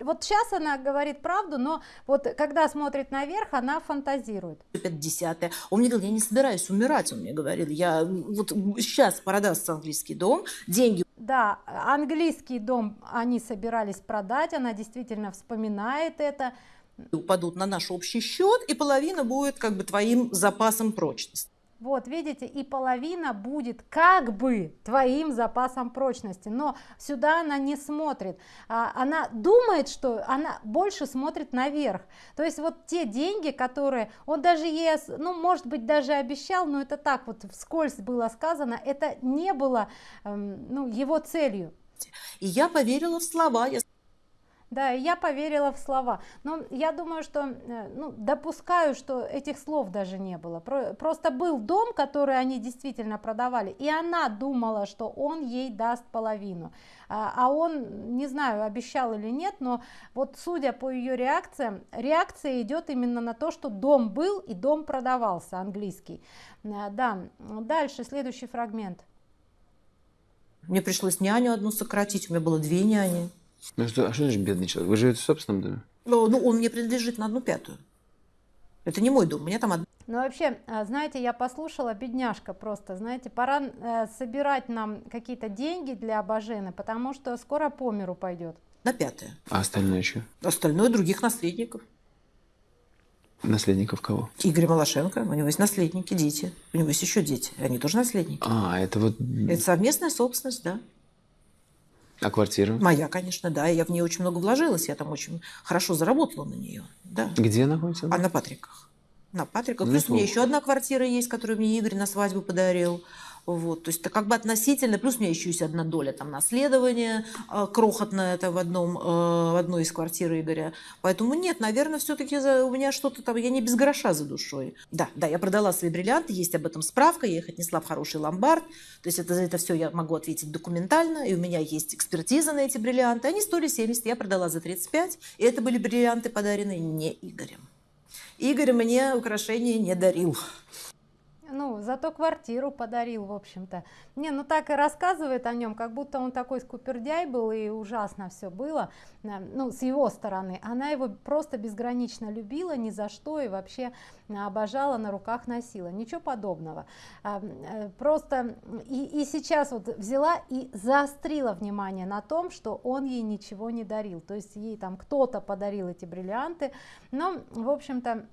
вот сейчас она говорит правду, но вот когда смотрит наверх, она фантазирует. Это десятое. Он мне говорил, я не собираюсь умирать, он мне говорил. Я вот сейчас продастся английский дом, деньги да, английский дом они собирались продать, она действительно вспоминает это упадут на наш общий счет, и половина будет как бы твоим запасом прочности. Вот, видите, и половина будет как бы твоим запасом прочности, но сюда она не смотрит. А, она думает, что она больше смотрит наверх. То есть вот те деньги, которые он даже ей, ну, может быть, даже обещал, но это так вот вскользь было сказано, это не было, эм, ну, его целью. И я поверила в слова. Я Да, я поверила в слова. Но я думаю, что, э, ну, допускаю, что этих слов даже не было. Просто был дом, который они действительно продавали, и она думала, что он ей даст половину. А, а он, не знаю, обещал или нет, но вот судя по ее реакциям, реакция идет именно на то, что дом был и дом продавался, английский. Э, да, дальше, следующий фрагмент. Мне пришлось няню одну сократить, у меня было две няни. Ну что, а что значит бедный человек? Вы живете в собственном доме? Ну, ну, он мне принадлежит на одну пятую. Это не мой дом, у меня там одна. Ну вообще, а, знаете, я послушала, бедняжка просто, знаете, пора э, собирать нам какие-то деньги для Бажены, потому что скоро по миру пойдет. На пятое. А остальное что? Остальное других наследников. Наследников кого? Игорь Малашенко, у него есть наследники, дети. У него есть еще дети, они тоже наследники. А, это вот... Это совместная собственность, да. А квартира? Моя, конечно, да. Я в нее очень много вложилась. Я там очень хорошо заработала на нее. Да. Где находится? А на Патриках. На Патриках. Плюс у меня еще одна квартира есть, которую мне Игорь на свадьбу подарил. Вот, то есть это как бы относительно, плюс у меня еще есть одна доля там наследования э, крохотная это в, одном, э, в одной из квартир Игоря. Поэтому нет, наверное, все-таки у меня что-то там, я не без гроша за душой. Да, да, я продала свои бриллианты, есть об этом справка, я их отнесла в хороший ломбард. То есть это, за это все я могу ответить документально, и у меня есть экспертиза на эти бриллианты. Они стоили 70, я продала за 35, и это были бриллианты, подаренные не Игорем. Игорь мне украшения не дарил ну, зато квартиру подарил, в общем-то. Не, ну так и рассказывает о нем, как будто он такой скупердяй был и ужасно все было, э, ну, с его стороны. Она его просто безгранично любила, ни за что и вообще обожала, на руках носила. Ничего подобного. А, э, просто и, и сейчас вот взяла и заострила внимание на том, что он ей ничего не дарил. То есть ей там кто-то подарил эти бриллианты, но, в общем-то,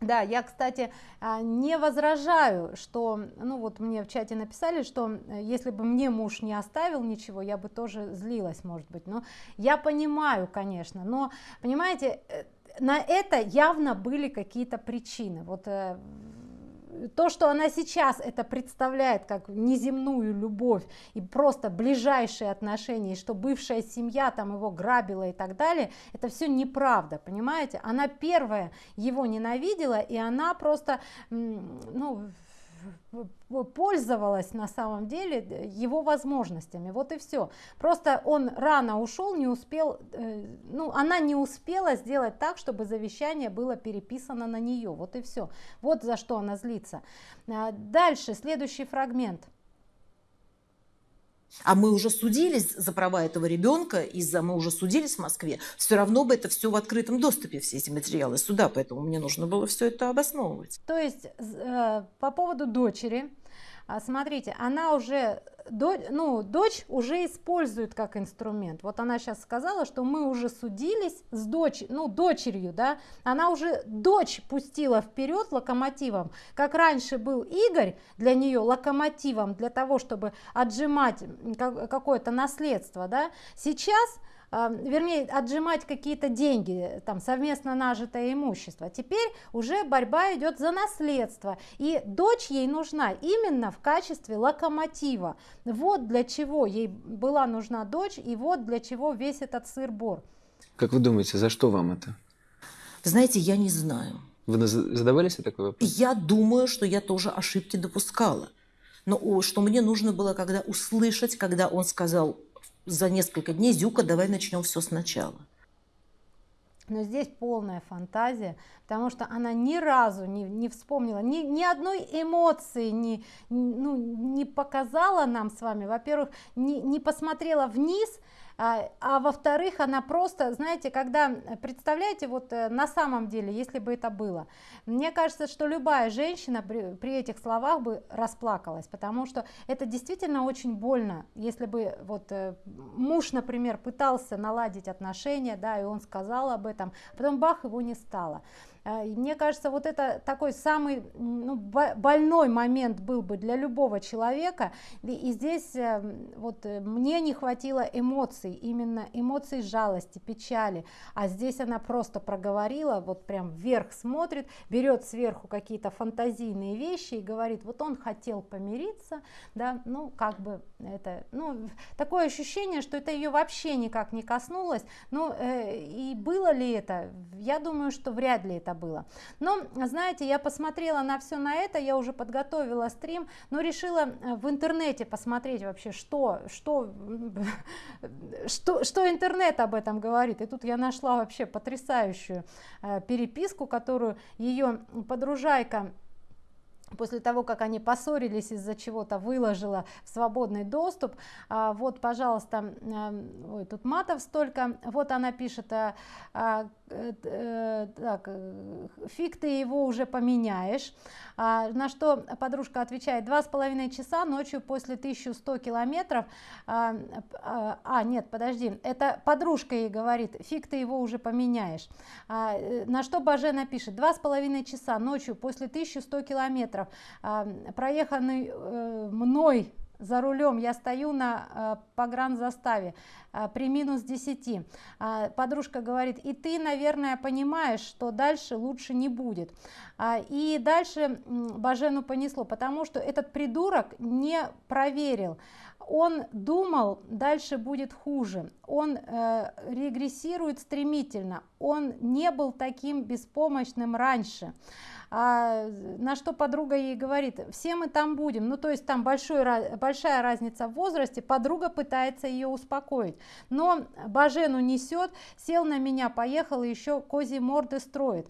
да, я, кстати, а, не возражаю, что, ну вот мне в чате написали, что э, если бы мне муж не оставил ничего, я бы тоже злилась, может быть. Но я понимаю, конечно, но, понимаете, э, на это явно были какие-то причины. Вот э, то, что она сейчас это представляет как неземную любовь и просто ближайшие отношения, и что бывшая семья там его грабила и так далее, это все неправда, понимаете? Она первая его ненавидела, и она просто, ну, пользовалась на самом деле его возможностями. Вот и все. Просто он рано ушел, не успел, э, ну, она не успела сделать так, чтобы завещание было переписано на нее. Вот и все. Вот за что она злится. А, дальше, следующий фрагмент а мы уже судились за права этого ребенка, из-за мы уже судились в Москве, все равно бы это все в открытом доступе, все эти материалы суда, поэтому мне нужно было все это обосновывать. То есть э, по поводу дочери, а, смотрите, она уже ну, дочь уже использует как инструмент. Вот она сейчас сказала, что мы уже судились с дочь, ну, дочерью, да, она уже дочь пустила вперед локомотивом, как раньше был Игорь для нее локомотивом для того, чтобы отжимать какое-то наследство, да, сейчас вернее, отжимать какие-то деньги, там, совместно нажитое имущество. Теперь уже борьба идет за наследство, и дочь ей нужна именно в качестве локомотива. Вот для чего ей была нужна дочь, и вот для чего весь этот сыр-бор. Как вы думаете, за что вам это? Знаете, я не знаю. Вы задавались такой вопрос? Я думаю, что я тоже ошибки допускала. Но что мне нужно было, когда услышать, когда он сказал за несколько дней, Зюка, давай начнем все сначала. Но здесь полная фантазия, потому что она ни разу не, не вспомнила, ни, ни одной эмоции не, ну, не показала нам с вами. Во-первых, не, не посмотрела вниз, а, а во-вторых, она просто, знаете, когда, э, представляете, вот э, на самом деле, если бы это было, мне кажется, что любая женщина при, при этих словах бы расплакалась, потому что это действительно очень больно, если бы вот э, муж, например, пытался наладить отношения, да, и он сказал об этом, потом бах, его не стало. Э, мне кажется, вот это такой самый ну, больной момент был бы для любого человека. И здесь э, вот э, мне не хватило эмоций, именно эмоций жалости, печали. А здесь она просто проговорила, вот прям вверх смотрит, берет сверху какие-то фантазийные вещи и говорит, вот он хотел помириться, да, ну как бы это, ну такое ощущение, что это ее вообще никак не коснулось. Ну э, и было ли это? Я думаю, что вряд ли это это было. Но, знаете, я посмотрела на все на это, я уже подготовила стрим, но решила э, в интернете посмотреть вообще, что, что, что, что интернет об этом говорит. И тут я нашла вообще потрясающую э, переписку, которую ее подружайка после того, как они поссорились из-за чего-то, выложила в свободный доступ. А, вот, пожалуйста, ой, тут матов столько. Вот она пишет, а, а, э, так, э, фиг ты его уже поменяешь. А, на что подружка отвечает, два с половиной часа ночью после 1100 километров. А, а, а, нет, подожди, это подружка ей говорит, фиг ты его уже поменяешь. А, на что Бажена пишет, два с половиной часа ночью после 1100 километров, а, проеханный э, мной за рулем, я стою на э, погранзаставе э, при минус 10. Э, подружка говорит, и ты, наверное, понимаешь, что дальше лучше не будет. Э, и дальше Бажену понесло, потому что этот придурок не проверил. Он думал, дальше будет хуже. Он э, регрессирует стремительно. Он не был таким беспомощным раньше а, на что подруга ей говорит, все мы там будем, ну то есть там большой, большая разница в возрасте, подруга пытается ее успокоить, но Бажену несет, сел на меня, поехал еще кози морды строит.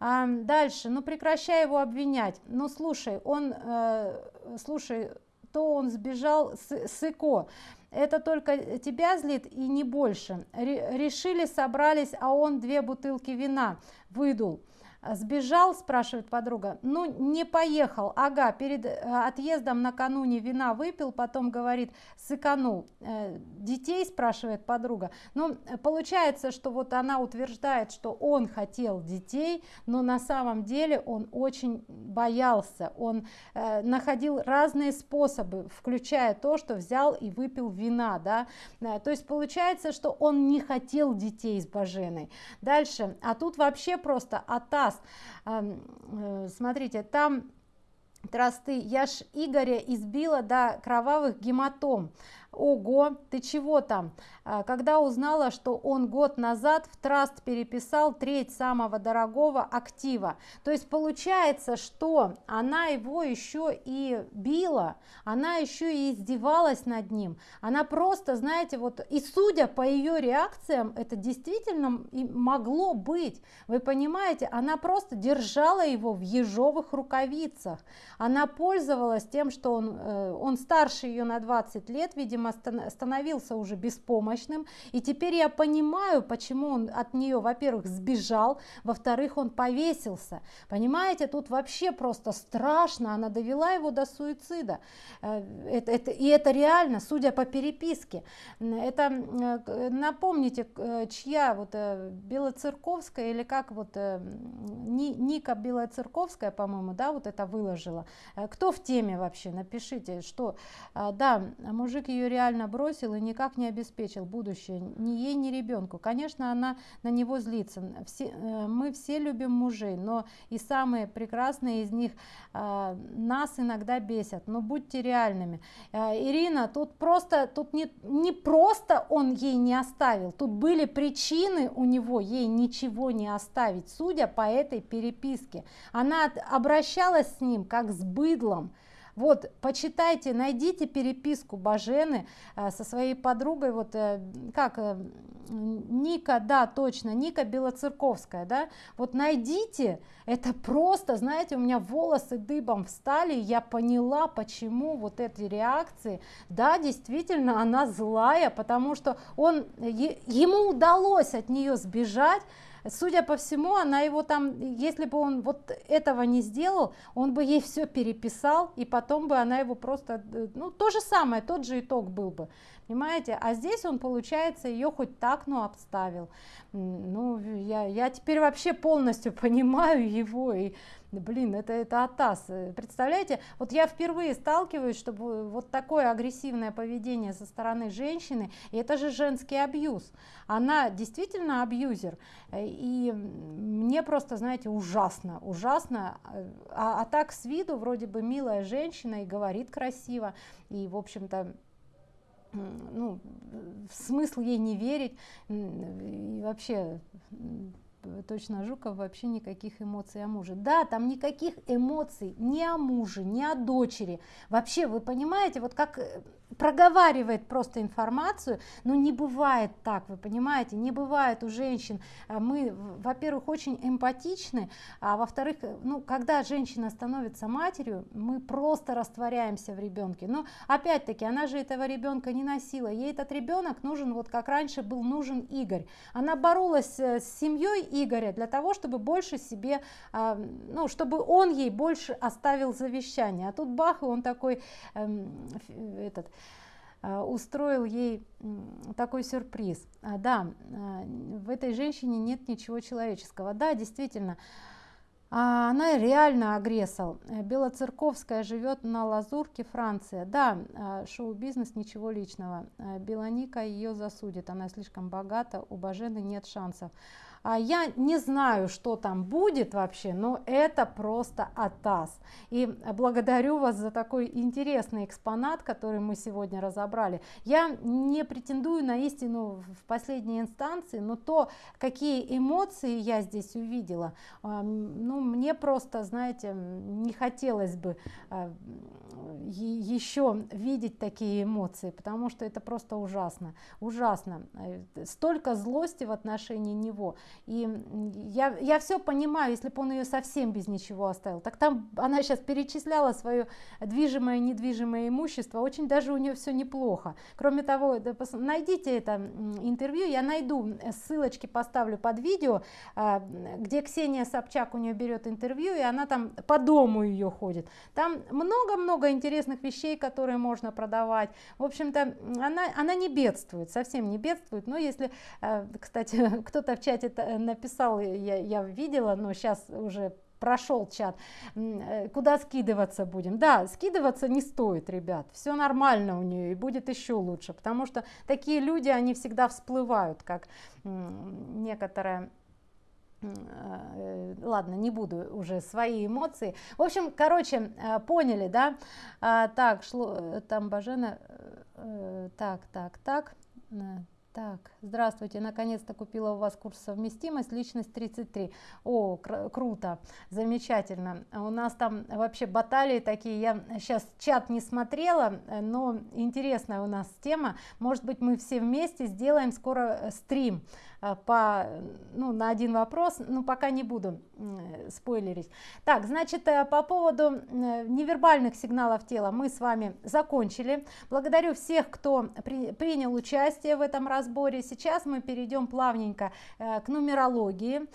А, дальше, ну прекращай его обвинять, ну слушай, он, э, слушай, то он сбежал с, с ИКО, это только тебя злит и не больше. Решили, собрались, а он две бутылки вина выдул. Сбежал, спрашивает подруга. Ну, не поехал. Ага, перед э, отъездом накануне вина выпил, потом говорит, сыканул. Э, детей, спрашивает подруга. Ну, получается, что вот она утверждает, что он хотел детей, но на самом деле он очень боялся. Он э, находил разные способы, включая то, что взял и выпил вина, да. То есть получается, что он не хотел детей с Баженой. Дальше, а тут вообще просто атас раз. Э, смотрите, там тросты. Я ж Игоря избила до кровавых гематом. Ого, ты чего там? А, когда узнала, что он год назад в траст переписал треть самого дорогого актива. То есть получается, что она его еще и била, она еще и издевалась над ним. Она просто, знаете, вот, и судя по ее реакциям, это действительно могло быть. Вы понимаете, она просто держала его в ежовых рукавицах. Она пользовалась тем, что он, э, он старше ее на 20 лет, видимо, видимо, становился уже беспомощным. И теперь я понимаю, почему он от нее, во-первых, сбежал, во-вторых, он повесился. Понимаете, тут вообще просто страшно. Она довела его до суицида. Э, это, это, и это реально, судя по переписке. Это, э, напомните, э, чья вот Белоцерковская или как вот Ника Белоцерковская, по-моему, да, вот это выложила. Кто в теме вообще? Напишите, что, да, мужик ее реально бросил и никак не обеспечил будущее ни ей, ни ребенку. Конечно, она на него злится. Все, э, мы все любим мужей, но и самые прекрасные из них э, нас иногда бесят. Но будьте реальными. Э, Ирина, тут просто, тут не, не просто он ей не оставил, тут были причины у него ей ничего не оставить, судя по этой переписке. Она обращалась с ним как с быдлом. Вот, почитайте, найдите переписку Бажены э, со своей подругой, вот э, как э, Ника, да, точно, Ника Белоцерковская, да, вот найдите, это просто, знаете, у меня волосы дыбом встали, я поняла, почему вот эти реакции, да, действительно, она злая, потому что он, ему удалось от нее сбежать, Судя по всему, она его там, если бы он вот этого не сделал, он бы ей все переписал, и потом бы она его просто, э, ну, то же самое, тот же итог был бы. Понимаете? А здесь он получается ее хоть так ну обставил. Ну я я теперь вообще полностью понимаю его и блин это это атас. Представляете? Вот я впервые сталкиваюсь чтобы вот такое агрессивное поведение со стороны женщины и это же женский абьюз. Она действительно абьюзер и мне просто знаете ужасно ужасно а, а так с виду вроде бы милая женщина и говорит красиво и в общем-то ну, смысл ей не верить и вообще точно Жуков вообще никаких эмоций о муже. Да, там никаких эмоций ни о муже, ни о дочери. Вообще, вы понимаете, вот как э, проговаривает просто информацию, но не бывает так, вы понимаете, не бывает у женщин. А мы, во-первых, очень эмпатичны, а во-вторых, ну, когда женщина становится матерью, мы просто растворяемся в ребенке. Но опять-таки, она же этого ребенка не носила, ей этот ребенок нужен, вот как раньше был нужен Игорь. Она боролась э, с семьей Игоря для того, чтобы больше себе, а, ну, чтобы он ей больше оставил завещание. А тут бах, и он такой, эм, этот, устроил ей такой сюрприз. А, да, а, в этой женщине нет ничего человеческого. Да, действительно, она реально агрессор. Белоцерковская живет на Лазурке, Франция. Да, шоу-бизнес, ничего личного. Белоника ее засудит, она слишком богата, у Бажены нет шансов. А я не знаю, что там будет вообще, но это просто атас. И благодарю вас за такой интересный экспонат, который мы сегодня разобрали. Я не претендую на истину в последней инстанции, но то, какие эмоции я здесь увидела, ну, мне просто, знаете, не хотелось бы а, еще видеть такие эмоции, потому что это просто ужасно, ужасно. Э, столько злости в отношении него. И я, я все понимаю, если бы он ее совсем без ничего оставил. Так там она сейчас перечисляла свое движимое и недвижимое имущество, очень даже у нее все неплохо. Кроме того, найдите это интервью, я найду ссылочки, поставлю под видео, а, где Ксения Собчак у нее берет интервью, и она там по дому ее ходит. Там много-много интересных вещей, которые можно продавать. В общем-то, она, она не бедствует, совсем не бедствует. Но если, э, кстати, кто-то в чате э, написал, я, я видела, но сейчас уже прошел чат, э, куда скидываться будем. Да, скидываться не стоит, ребят, все нормально у нее и будет еще лучше, потому что такие люди, они всегда всплывают, как некоторая Э, ладно, не буду уже свои эмоции. В общем, короче, э, поняли, да? А, так, шло, э, там Бажена, так, так, так, так, здравствуйте, наконец-то купила у вас курс совместимость, личность 33. О, кр круто, замечательно. У нас там вообще баталии такие, я сейчас чат не смотрела, но интересная у нас тема. Может быть, мы все вместе сделаем скоро стрим Э, по, ну, на один вопрос, но пока не буду спойлерить. Так, значит, э, по поводу э, невербальных сигналов тела мы с вами закончили. Благодарю всех, кто при, принял участие в этом разборе. Сейчас мы перейдем плавненько к нумерологии.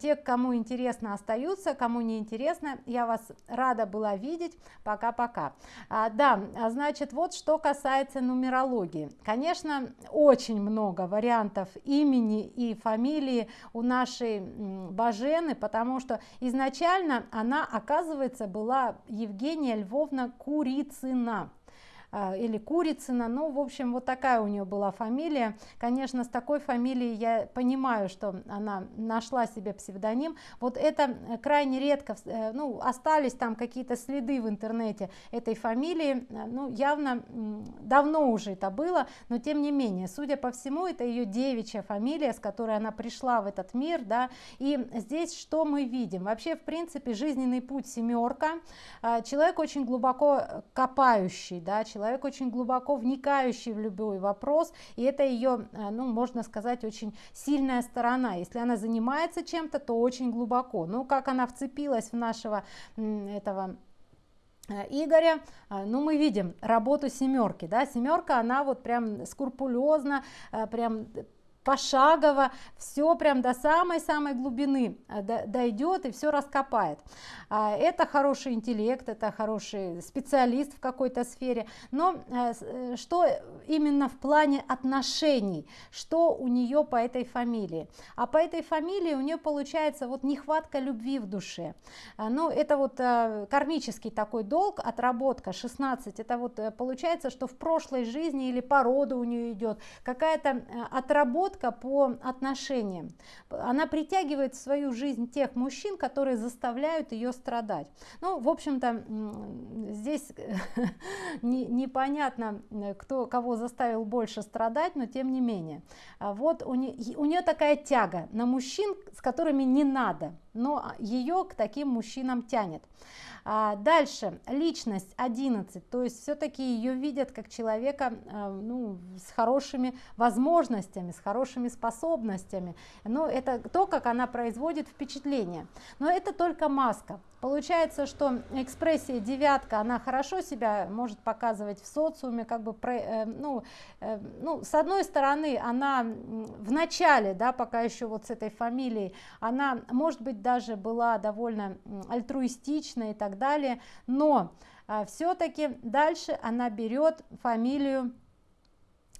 Те, кому интересно, остаются, кому не интересно, я вас рада была видеть. Пока-пока. А, да, значит, вот что касается нумерологии. Конечно, очень много вариантов имени и фамилии у нашей Бажены, потому что изначально она, оказывается, была Евгения Львовна Курицына. А, или Курицына, ну, в общем, вот такая у нее была фамилия. Конечно, с такой фамилией я понимаю, что она нашла себе псевдоним. Вот это э, крайне редко, э, ну, остались там какие-то следы в интернете этой фамилии, э, ну, явно давно уже это было, но тем не менее, судя по всему, это ее девичья фамилия, с которой она пришла в этот мир, да, и здесь что мы видим? Вообще, в принципе, жизненный путь семерка, человек очень глубоко копающий, да, человек человек очень глубоко вникающий в любой вопрос, и это ее, э, ну, можно сказать, очень сильная сторона. Если она занимается чем-то, то очень глубоко. Ну, как она вцепилась в нашего этого э, Игоря, э, ну мы видим работу семерки, да, семерка, она вот прям скрупулезно, прям пошагово все прям до самой-самой глубины э, дойдет и все раскопает. А, это хороший интеллект, это хороший специалист в какой-то сфере, но э, э, что именно в плане отношений, что у нее по этой фамилии? А по этой фамилии у нее получается вот нехватка любви в душе. А, ну, это вот кармический такой долг, отработка 16, это вот получается, что в прошлой жизни или по роду у нее идет какая-то отработка по отношениям. Она притягивает в свою жизнь тех мужчин, которые заставляют ее страдать. Ну, в общем-то, здесь непонятно, кто кого заставил больше страдать, но тем не менее. А вот у нее такая тяга на мужчин, с которыми не надо, но ее к таким мужчинам тянет. А дальше, личность 11, то есть все-таки ее видят как человека а, ну, с хорошими возможностями, с хорошими способностями. Но это то, как она производит впечатление. Но это только маска. Получается, что экспрессия девятка, она хорошо себя может показывать в социуме, как бы, э, ну, э, ну, с одной стороны, она в начале, да, пока еще вот с этой фамилией, она, может быть, даже была довольно альтруистична и так далее, но а, все-таки дальше она берет фамилию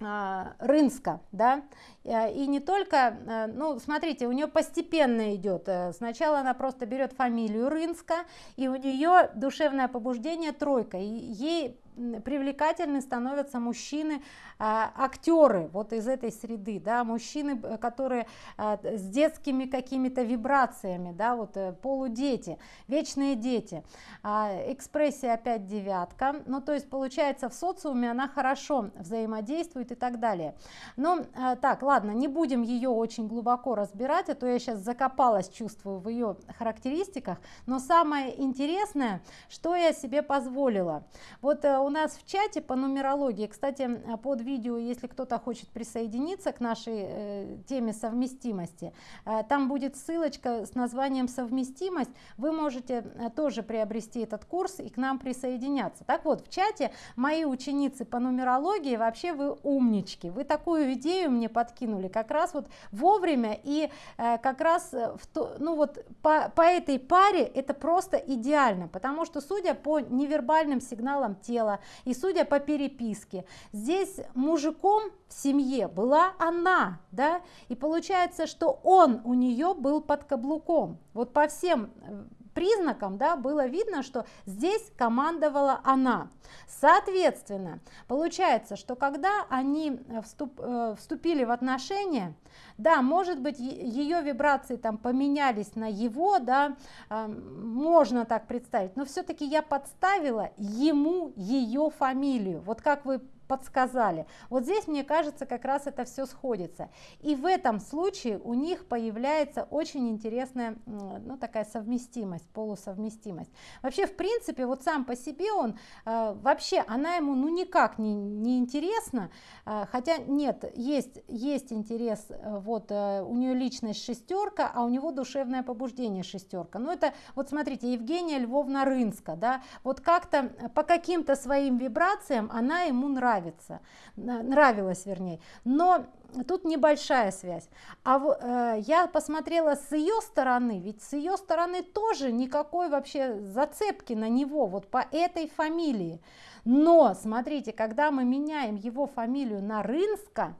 а, Рынска, да, э, и не только, э, ну, смотрите, у нее постепенно идет, э, сначала она просто берет фамилию Рынска, и у нее душевное побуждение тройка, и ей привлекательны становятся мужчины, а, актеры вот из этой среды, да, мужчины, которые а, с детскими какими-то вибрациями, да, вот э, полудети, вечные дети. А, экспрессия опять девятка, ну то есть получается в социуме она хорошо взаимодействует и так далее. Но так, ладно, не будем ее очень глубоко разбирать, а то я сейчас закопалась, чувствую, в ее характеристиках, но самое интересное, что я себе позволила. Вот э, у нас в чате по нумерологии, кстати, под видео, если кто-то хочет присоединиться к нашей э, теме совместимости, э, там будет ссылочка с названием совместимость, вы можете э, тоже приобрести этот курс и к нам присоединяться. Так вот, в чате мои ученицы по нумерологии, вообще вы умнички, вы такую идею мне подкинули, как раз вот вовремя и э, как раз в то, ну вот по, по этой паре это просто идеально, потому что судя по невербальным сигналам тела, и судя по переписке, здесь мужиком в семье была она, да, и получается, что он у нее был под каблуком. Вот по всем э, признакам да, было видно, что здесь командовала она. Соответственно, получается, что когда они э, вступ, э, вступили в отношения, да, может быть, ее вибрации там поменялись на его, да, э, можно так представить, но все-таки я подставила ему ее фамилию. Вот как вы подсказали. Вот здесь, мне кажется, как раз это все сходится. И в этом случае у них появляется очень интересная, ну, такая совместимость, полусовместимость. Вообще, в принципе, вот сам по себе он, э, вообще, она ему, ну, никак не, не интересна, э, хотя нет, есть, есть интерес, э, вот, э, у нее личность шестерка, а у него душевное побуждение шестерка. Ну, это, вот смотрите, Евгения Львовна Рынска, да, вот как-то по каким-то своим вибрациям она ему нравится нравится, нравилось вернее, но тут небольшая связь. А э, я посмотрела с ее стороны, ведь с ее стороны тоже никакой вообще зацепки на него, вот по этой фамилии. Но смотрите, когда мы меняем его фамилию на Рынска,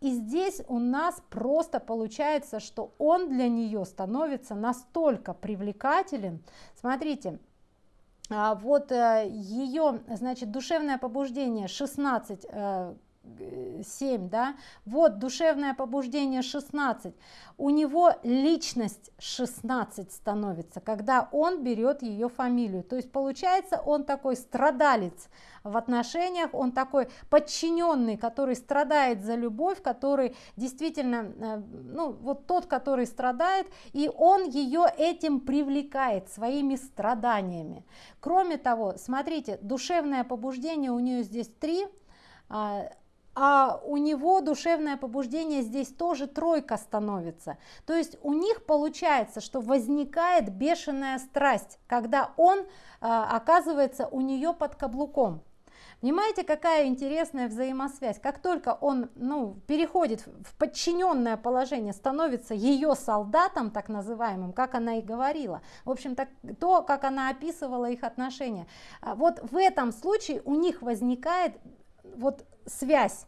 и здесь у нас просто получается, что он для нее становится настолько привлекателен. Смотрите, вот э, ее, значит, душевное побуждение 16 7, да, вот душевное побуждение 16, у него личность 16 становится, когда он берет ее фамилию, то есть получается он такой страдалец в отношениях, он такой подчиненный, который страдает за любовь, который действительно, э, ну вот тот, который страдает, и он ее этим привлекает своими страданиями. Кроме того, смотрите, душевное побуждение у нее здесь 3, а у него душевное побуждение здесь тоже тройка становится. То есть у них получается, что возникает бешеная страсть, когда он а, оказывается у нее под каблуком. Понимаете, какая интересная взаимосвязь. Как только он ну, переходит в подчиненное положение, становится ее солдатом, так называемым, как она и говорила. В общем, так, то, как она описывала их отношения. А вот в этом случае у них возникает вот связь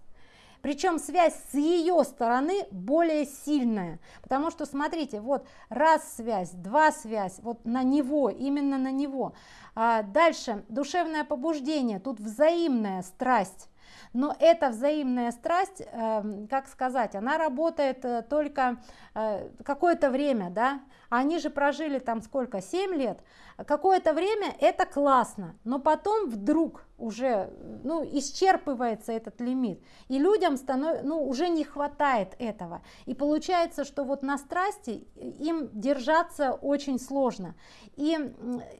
причем связь с ее стороны более сильная, потому что, смотрите, вот раз связь, два связь, вот на него, именно на него. А дальше, душевное побуждение, тут взаимная страсть. Но эта взаимная страсть, э, как сказать, она работает э, только э, какое-то время, да, они же прожили там сколько, 7 лет, какое-то время это классно, но потом вдруг уже ну, исчерпывается этот лимит, и людям станов... ну, уже не хватает этого. И получается, что вот на страсти им держаться очень сложно. И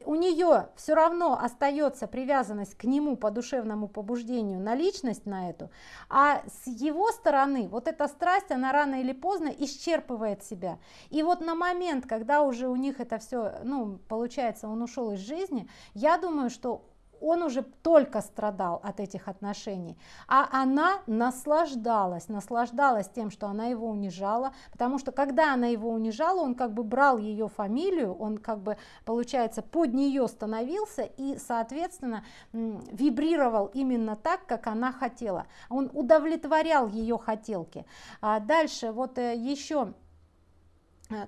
у нее все равно остается привязанность к нему по душевному побуждению на личность на эту, а с его стороны вот эта страсть, она рано или поздно исчерпывает себя. И вот на момент, когда уже у них это все, ну, получается, он ушел из жизни, я думаю, что он уже только страдал от этих отношений, а она наслаждалась, наслаждалась тем, что она его унижала, потому что когда она его унижала, он как бы брал ее фамилию, он как бы, получается, под нее становился и, соответственно, вибрировал именно так, как она хотела. Он удовлетворял ее хотелки. А дальше вот э, еще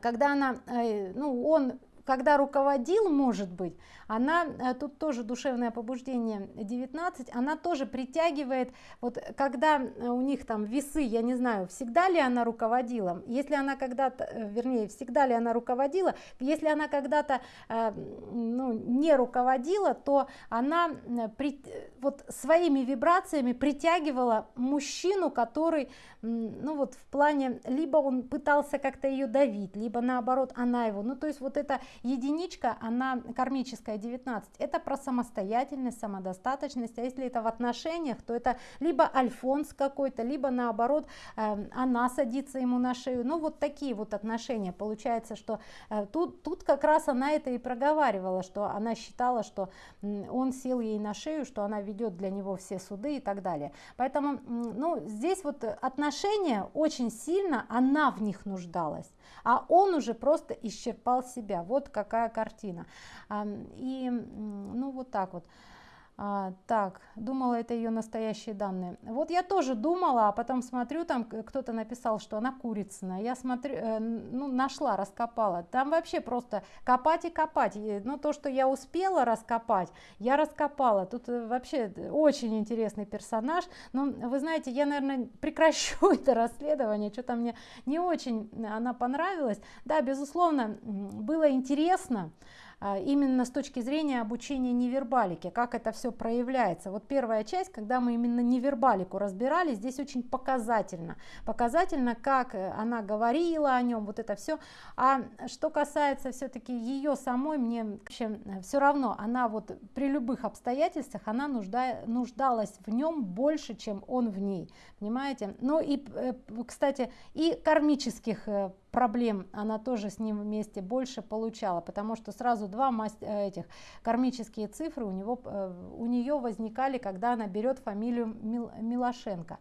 когда она, э, ну, он когда руководил, может быть, она, э, тут тоже душевное побуждение 19, она тоже притягивает, вот когда э, у них там весы, я не знаю, всегда ли она руководила, если она когда-то, э, вернее, всегда ли она руководила, если она когда-то ну, не руководила, то она при, вот своими вибрациями притягивала мужчину, который, ну вот в плане, либо он пытался как-то ее давить, либо наоборот она его, ну то есть вот эта единичка, она кармическая 19, это про самостоятельность, самодостаточность, а если это в отношениях, то это либо альфонс какой-то, либо наоборот э, она садится ему на шею, ну вот такие вот отношения, получается, что э, тут, тут как раз она это и проговаривала, что она считала, что он сел ей на шею, что она ведет для него все суды и так далее, поэтому, ну, здесь вот отношения очень сильно, она в них нуждалась, а он уже просто исчерпал себя, вот какая картина, и ну вот так вот. А, так, думала, это ее настоящие данные. Вот я тоже думала, а потом смотрю, там кто-то написал, что она курицына. Я смотрю, э, ну, нашла, раскопала. Там вообще просто копать и копать. Ну, то, что я успела раскопать, я раскопала. Тут э, вообще очень интересный персонаж. Но, вы знаете, я, наверное, прекращу это расследование. Что-то мне не очень она понравилась. Да, безусловно, было интересно. Именно с точки зрения обучения невербалики, как это все проявляется. Вот первая часть, когда мы именно невербалику разбирали, здесь очень показательно. Показательно, как э, она говорила о нем, вот это все. А что касается все-таки ее самой, мне вообще э, все равно, она вот при любых обстоятельствах, она нужда, нуждалась в нем больше, чем он в ней. Понимаете? Ну и, э, кстати, и кармических проблем она тоже с ним вместе больше получала, потому что сразу два э, этих кармические цифры у, него, э, у нее возникали, когда она берет фамилию Милошенко.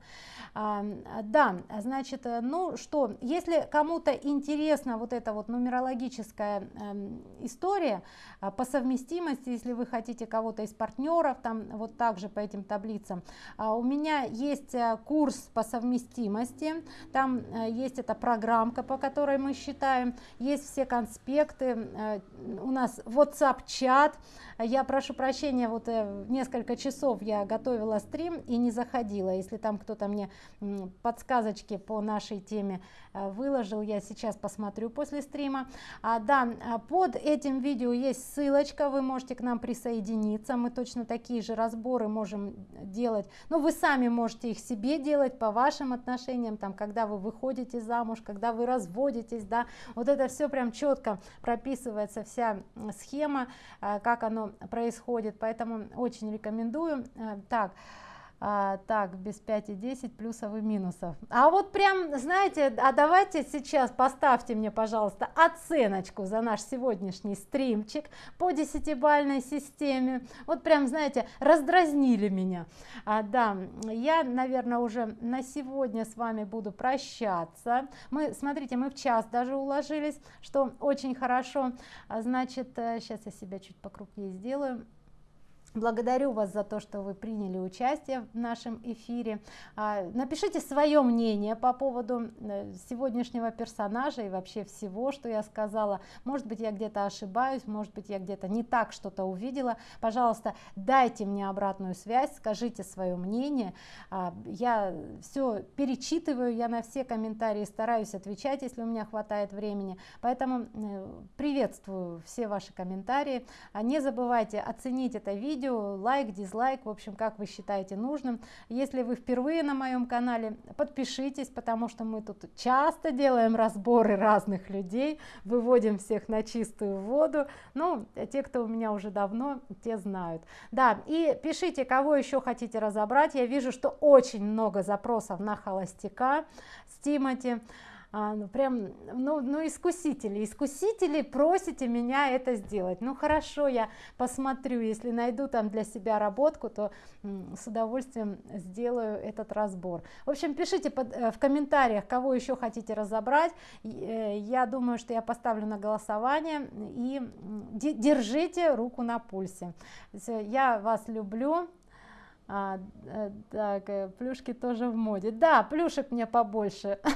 А, да, значит, э, ну что, если кому-то интересна вот эта вот нумерологическая эм, история по совместимости, если вы хотите кого-то из партнеров, там вот также по этим таблицам, а, у меня есть курс по совместимости, там есть эта программка, по которой которой мы считаем, есть все конспекты, э, у нас WhatsApp-чат, я прошу прощения, вот э, несколько часов я готовила стрим и не заходила, если там кто-то мне подсказочки по нашей теме э, выложил, я сейчас посмотрю после стрима. А, да, под этим видео есть ссылочка, вы можете к нам присоединиться, мы точно такие же разборы можем делать, но ну, вы сами можете их себе делать по вашим отношениям, там, когда вы выходите замуж, когда вы разводитесь, находитесь, да, вот это все прям четко прописывается, вся схема, э, как оно происходит, поэтому очень рекомендую. Э, так, а, так без 5 и 10 плюсов и минусов. А вот прям знаете а давайте сейчас поставьте мне пожалуйста оценочку за наш сегодняшний стримчик по десятибальной системе. Вот прям знаете раздразнили меня. А, да я наверное уже на сегодня с вами буду прощаться. Мы смотрите мы в час даже уложились что очень хорошо. А, значит сейчас э, я себя чуть покрупнее сделаю Благодарю вас за то, что вы приняли участие в нашем эфире. А, напишите свое мнение по поводу э, сегодняшнего персонажа и вообще всего, что я сказала. Может быть, я где-то ошибаюсь, может быть, я где-то не так что-то увидела. Пожалуйста, дайте мне обратную связь, скажите свое мнение. А, я все перечитываю, я на все комментарии стараюсь отвечать, если у меня хватает времени. Поэтому э, приветствую все ваши комментарии. А, не забывайте оценить это видео видео, лайк, дизлайк, в общем, как вы считаете нужным. Если вы впервые на моем канале, подпишитесь, потому что мы тут часто делаем разборы разных людей, выводим всех на чистую воду. Ну, те, кто у меня уже давно, те знают. Да, и пишите, кого еще хотите разобрать. Я вижу, что очень много запросов на холостяка с Тимати а, ну прям, ну, ну искусители, искусители просите меня это сделать. Ну хорошо, я посмотрю, если найду там для себя работку, то с удовольствием сделаю этот разбор. В общем, пишите под, э, в комментариях, кого еще хотите разобрать. Э, я думаю, что я поставлю на голосование и держите руку на пульсе. Я вас люблю. А, э, так, э, плюшки тоже в моде. Да, плюшек мне побольше.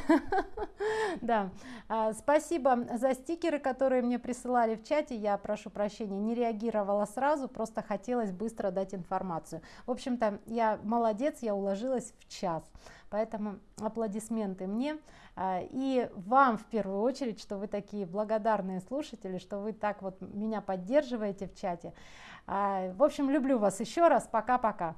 Да, а, спасибо за стикеры, которые мне присылали в чате. Я прошу прощения, не реагировала сразу, просто хотелось быстро дать информацию. В общем-то, я молодец, я уложилась в час. Поэтому аплодисменты мне а, и вам в первую очередь, что вы такие благодарные слушатели, что вы так вот меня поддерживаете в чате. В общем, люблю вас еще раз. Пока-пока.